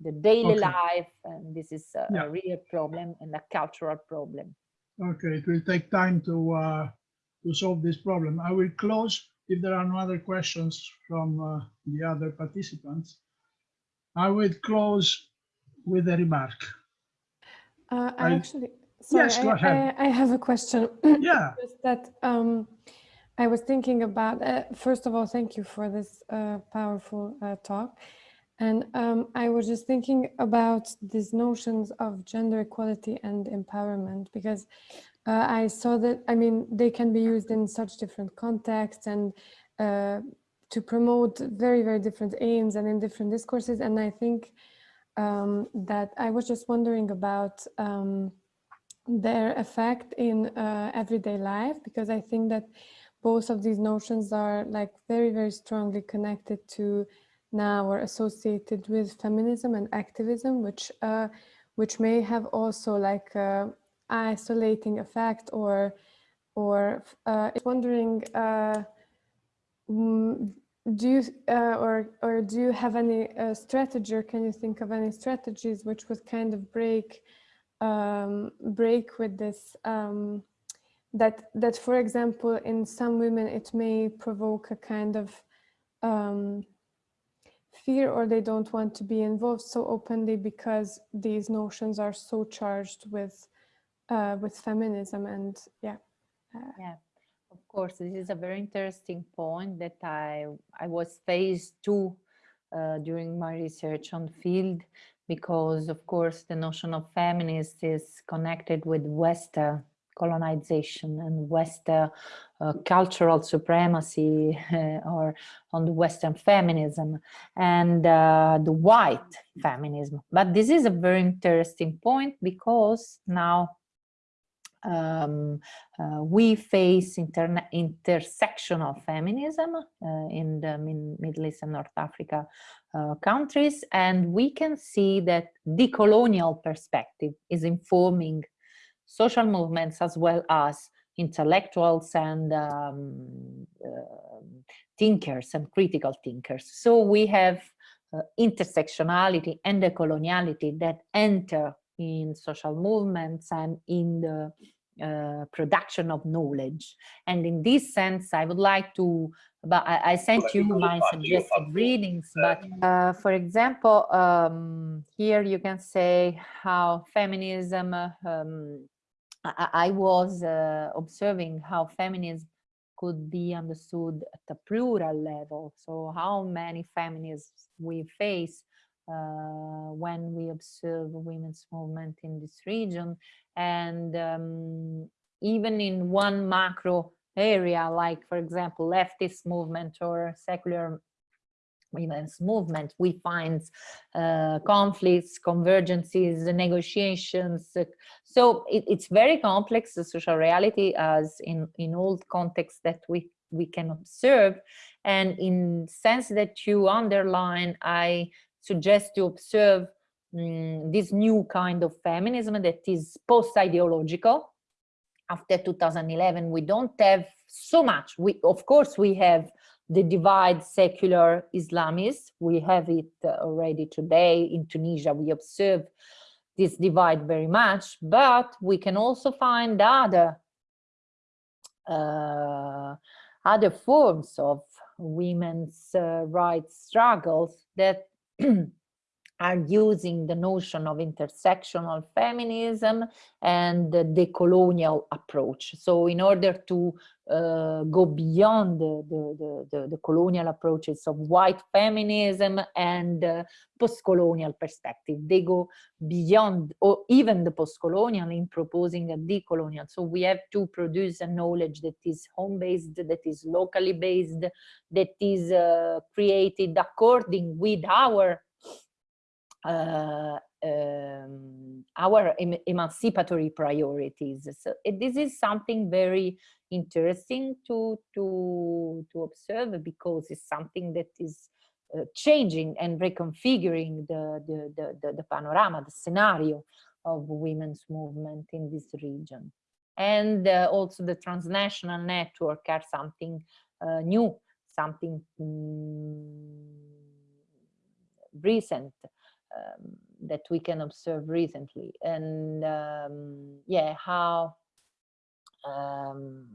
the daily Okay. life and this is a, Yeah. a real problem and a cultural problem Okay, it will take time to uh, to solve this problem. I will close if there are no other questions from uh, the other participants. I will close with a remark. Uh, I I- actually, sorry, Yes, go I, ahead. I, I have a question. <clears throat> Yeah, Just that um, I was thinking about, uh, first of all, thank you for this uh, powerful uh, talk. And um, I was just thinking about these notions of gender equality and empowerment because uh, I saw that, I mean, they can be used in such different contexts and uh, to promote very, very different aims and in different discourses. And I think um, that I was just wondering about um, their effect in uh, everyday life because I think that both of these notions are like very, very strongly connected to now or associated with feminism and activism, which uh, which may have also like a isolating effect or or uh, wondering uh, mm, do you uh, or or do you have any uh, strategy or can you think of any strategies which would kind of break um, break with this um, that that for example in some women it may provoke a kind of um, fear or they don't want to be involved so openly because these notions are so charged with uh, with feminism and yeah yeah of course this is a very interesting point that i i was faced to uh, during my research on field because of course the notion of feminist is connected with western colonization and western uh, cultural supremacy <laughs> or on the western feminism and uh, the white feminism. But this is a very interesting point because now um, uh, we face intersectional feminism uh, in the Middle East and North Africa uh, countries, and we can see that decolonial perspective is informing social movements as well as intellectuals and um, uh, thinkers and critical thinkers. So we have uh, intersectionality and decoloniality that enter in social movements and in the uh, production of knowledge. And in this sense, I would like to, but I, I sent you my suggested readings, but uh, for example, um, here you can say how feminism, um, I, was uh, observing how feminism could be understood at a plural level. So how many feminists we face uh, when we observe women's movement in this region. And um, even in one macro area, like, for example, leftist movement or secular women's movement, we find uh, conflicts, convergences, negotiations. So it, it's very complex, the social reality as in, in all contexts that we, we can observe. And in sense that you underline, I suggest to observe um, this new kind of feminism that is post-ideological. After 2011, we don't have so much. We, of course, we have the divide secular Islamists. We have it uh, already today in Tunisia. We observe this divide very much, but we can also find other uh, other forms of women's uh, rights struggles that <clears throat> are using the notion of intersectional feminism and the decolonial approach. So in order to uh, go beyond the, the, the, the, colonial approaches of white feminism and uh, post-colonial perspective, they go beyond or even the post-colonial in proposing a decolonial. So we have to produce a knowledge that is home-based, that is locally based, that is uh, created according with our um, our em emancipatory priorities. So this is something very interesting to to to observe because it's something that is uh, changing and reconfiguring the, the, the the the panorama, the scenario of women's movement in this region, and uh, also the transnational network are something uh, new, something mm, recent um, that we can observe recently. And um, yeah how um,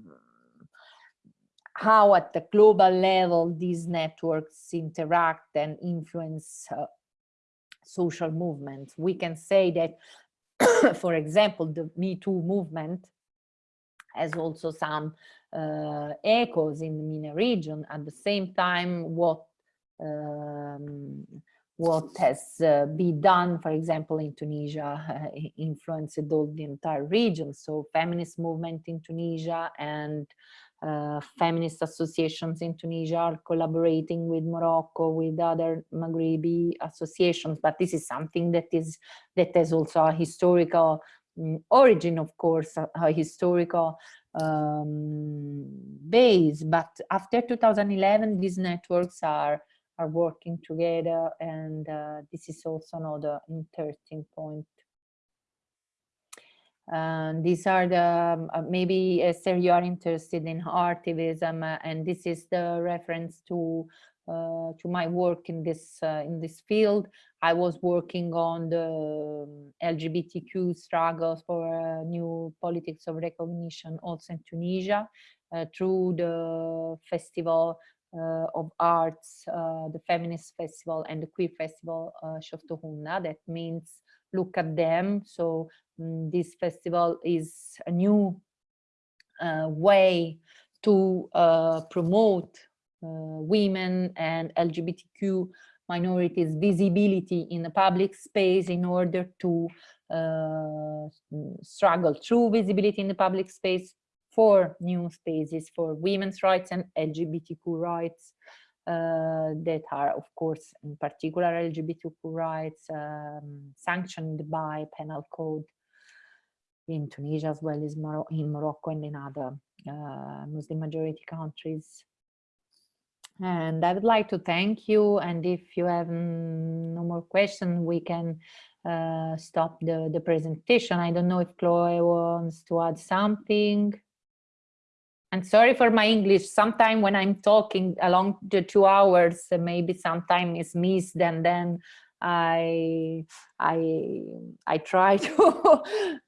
how at the global level these networks interact and influence uh, social movements we can say that <coughs> for example the me too movement has also some uh, echoes in the MENA region. At the same time what um, what has uh, been done, for example, in Tunisia, <laughs> uh, influenced all the entire region. So feminist movement in Tunisia and uh, feminist associations in Tunisia are collaborating with Morocco, with other Maghrebi associations. But this is something that is that has also a historical um, origin, of course, a, a historical um, base. But after 2011, these networks are are working together and uh, this is also another interesting point. And these are the, um, uh, maybe Esther, you are interested in artivism uh, and this is the reference to uh, to my work in this uh, in this field. I was working on the um, LGBTQ struggles for uh, new politics of recognition also in Tunisia uh, through the festival uh, of arts, uh, the feminist festival and the queer festival uh. That means look at them. So um, this festival is a new way to promote women and LGBTQ minorities visibility in the public space in order to uh, struggle through visibility in the public space for new spaces for women's rights and LGBTQ rights uh, that are, of course, in particular LGBTQ rights um, sanctioned by penal code in Tunisia as well as Mor in Morocco and in other uh, Muslim majority countries. And I would like to thank you. And if you have no more questions, we can uh, stop the, the presentation. I don't know if Chloe wants to add something. And sorry for my English. Sometimes when I'm talking along the two hours, maybe sometime is missed and then I I I try <laughs> to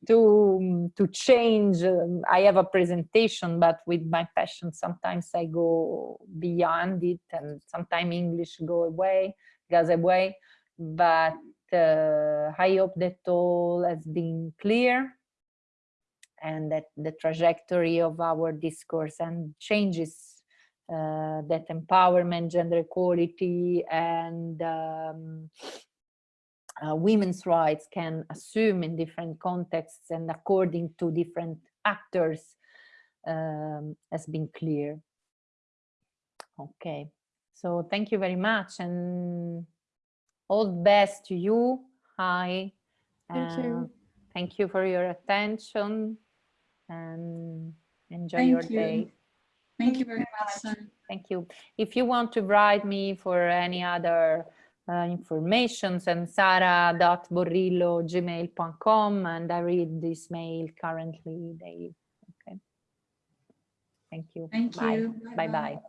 to to change. I have a presentation, but with my passion, sometimes I go beyond it, and sometimes English go away, goes away. But uh, I hope that all has been clear and that the trajectory of our discourse and changes uh, that empowerment, gender equality, and um, uh, women's rights can assume in different contexts and according to different actors um, has been clear. Okay, so thank you very much and all the best to you. Hi. Thank you. Thank you for your attention and enjoy Thank your you. day. Thank you very much. Thank you. If you want to write me for any other uh, information, send sara.borrillo.gmail.com and I read this mail currently daily. Okay. Thank you. Thank Bye. you. Bye-bye.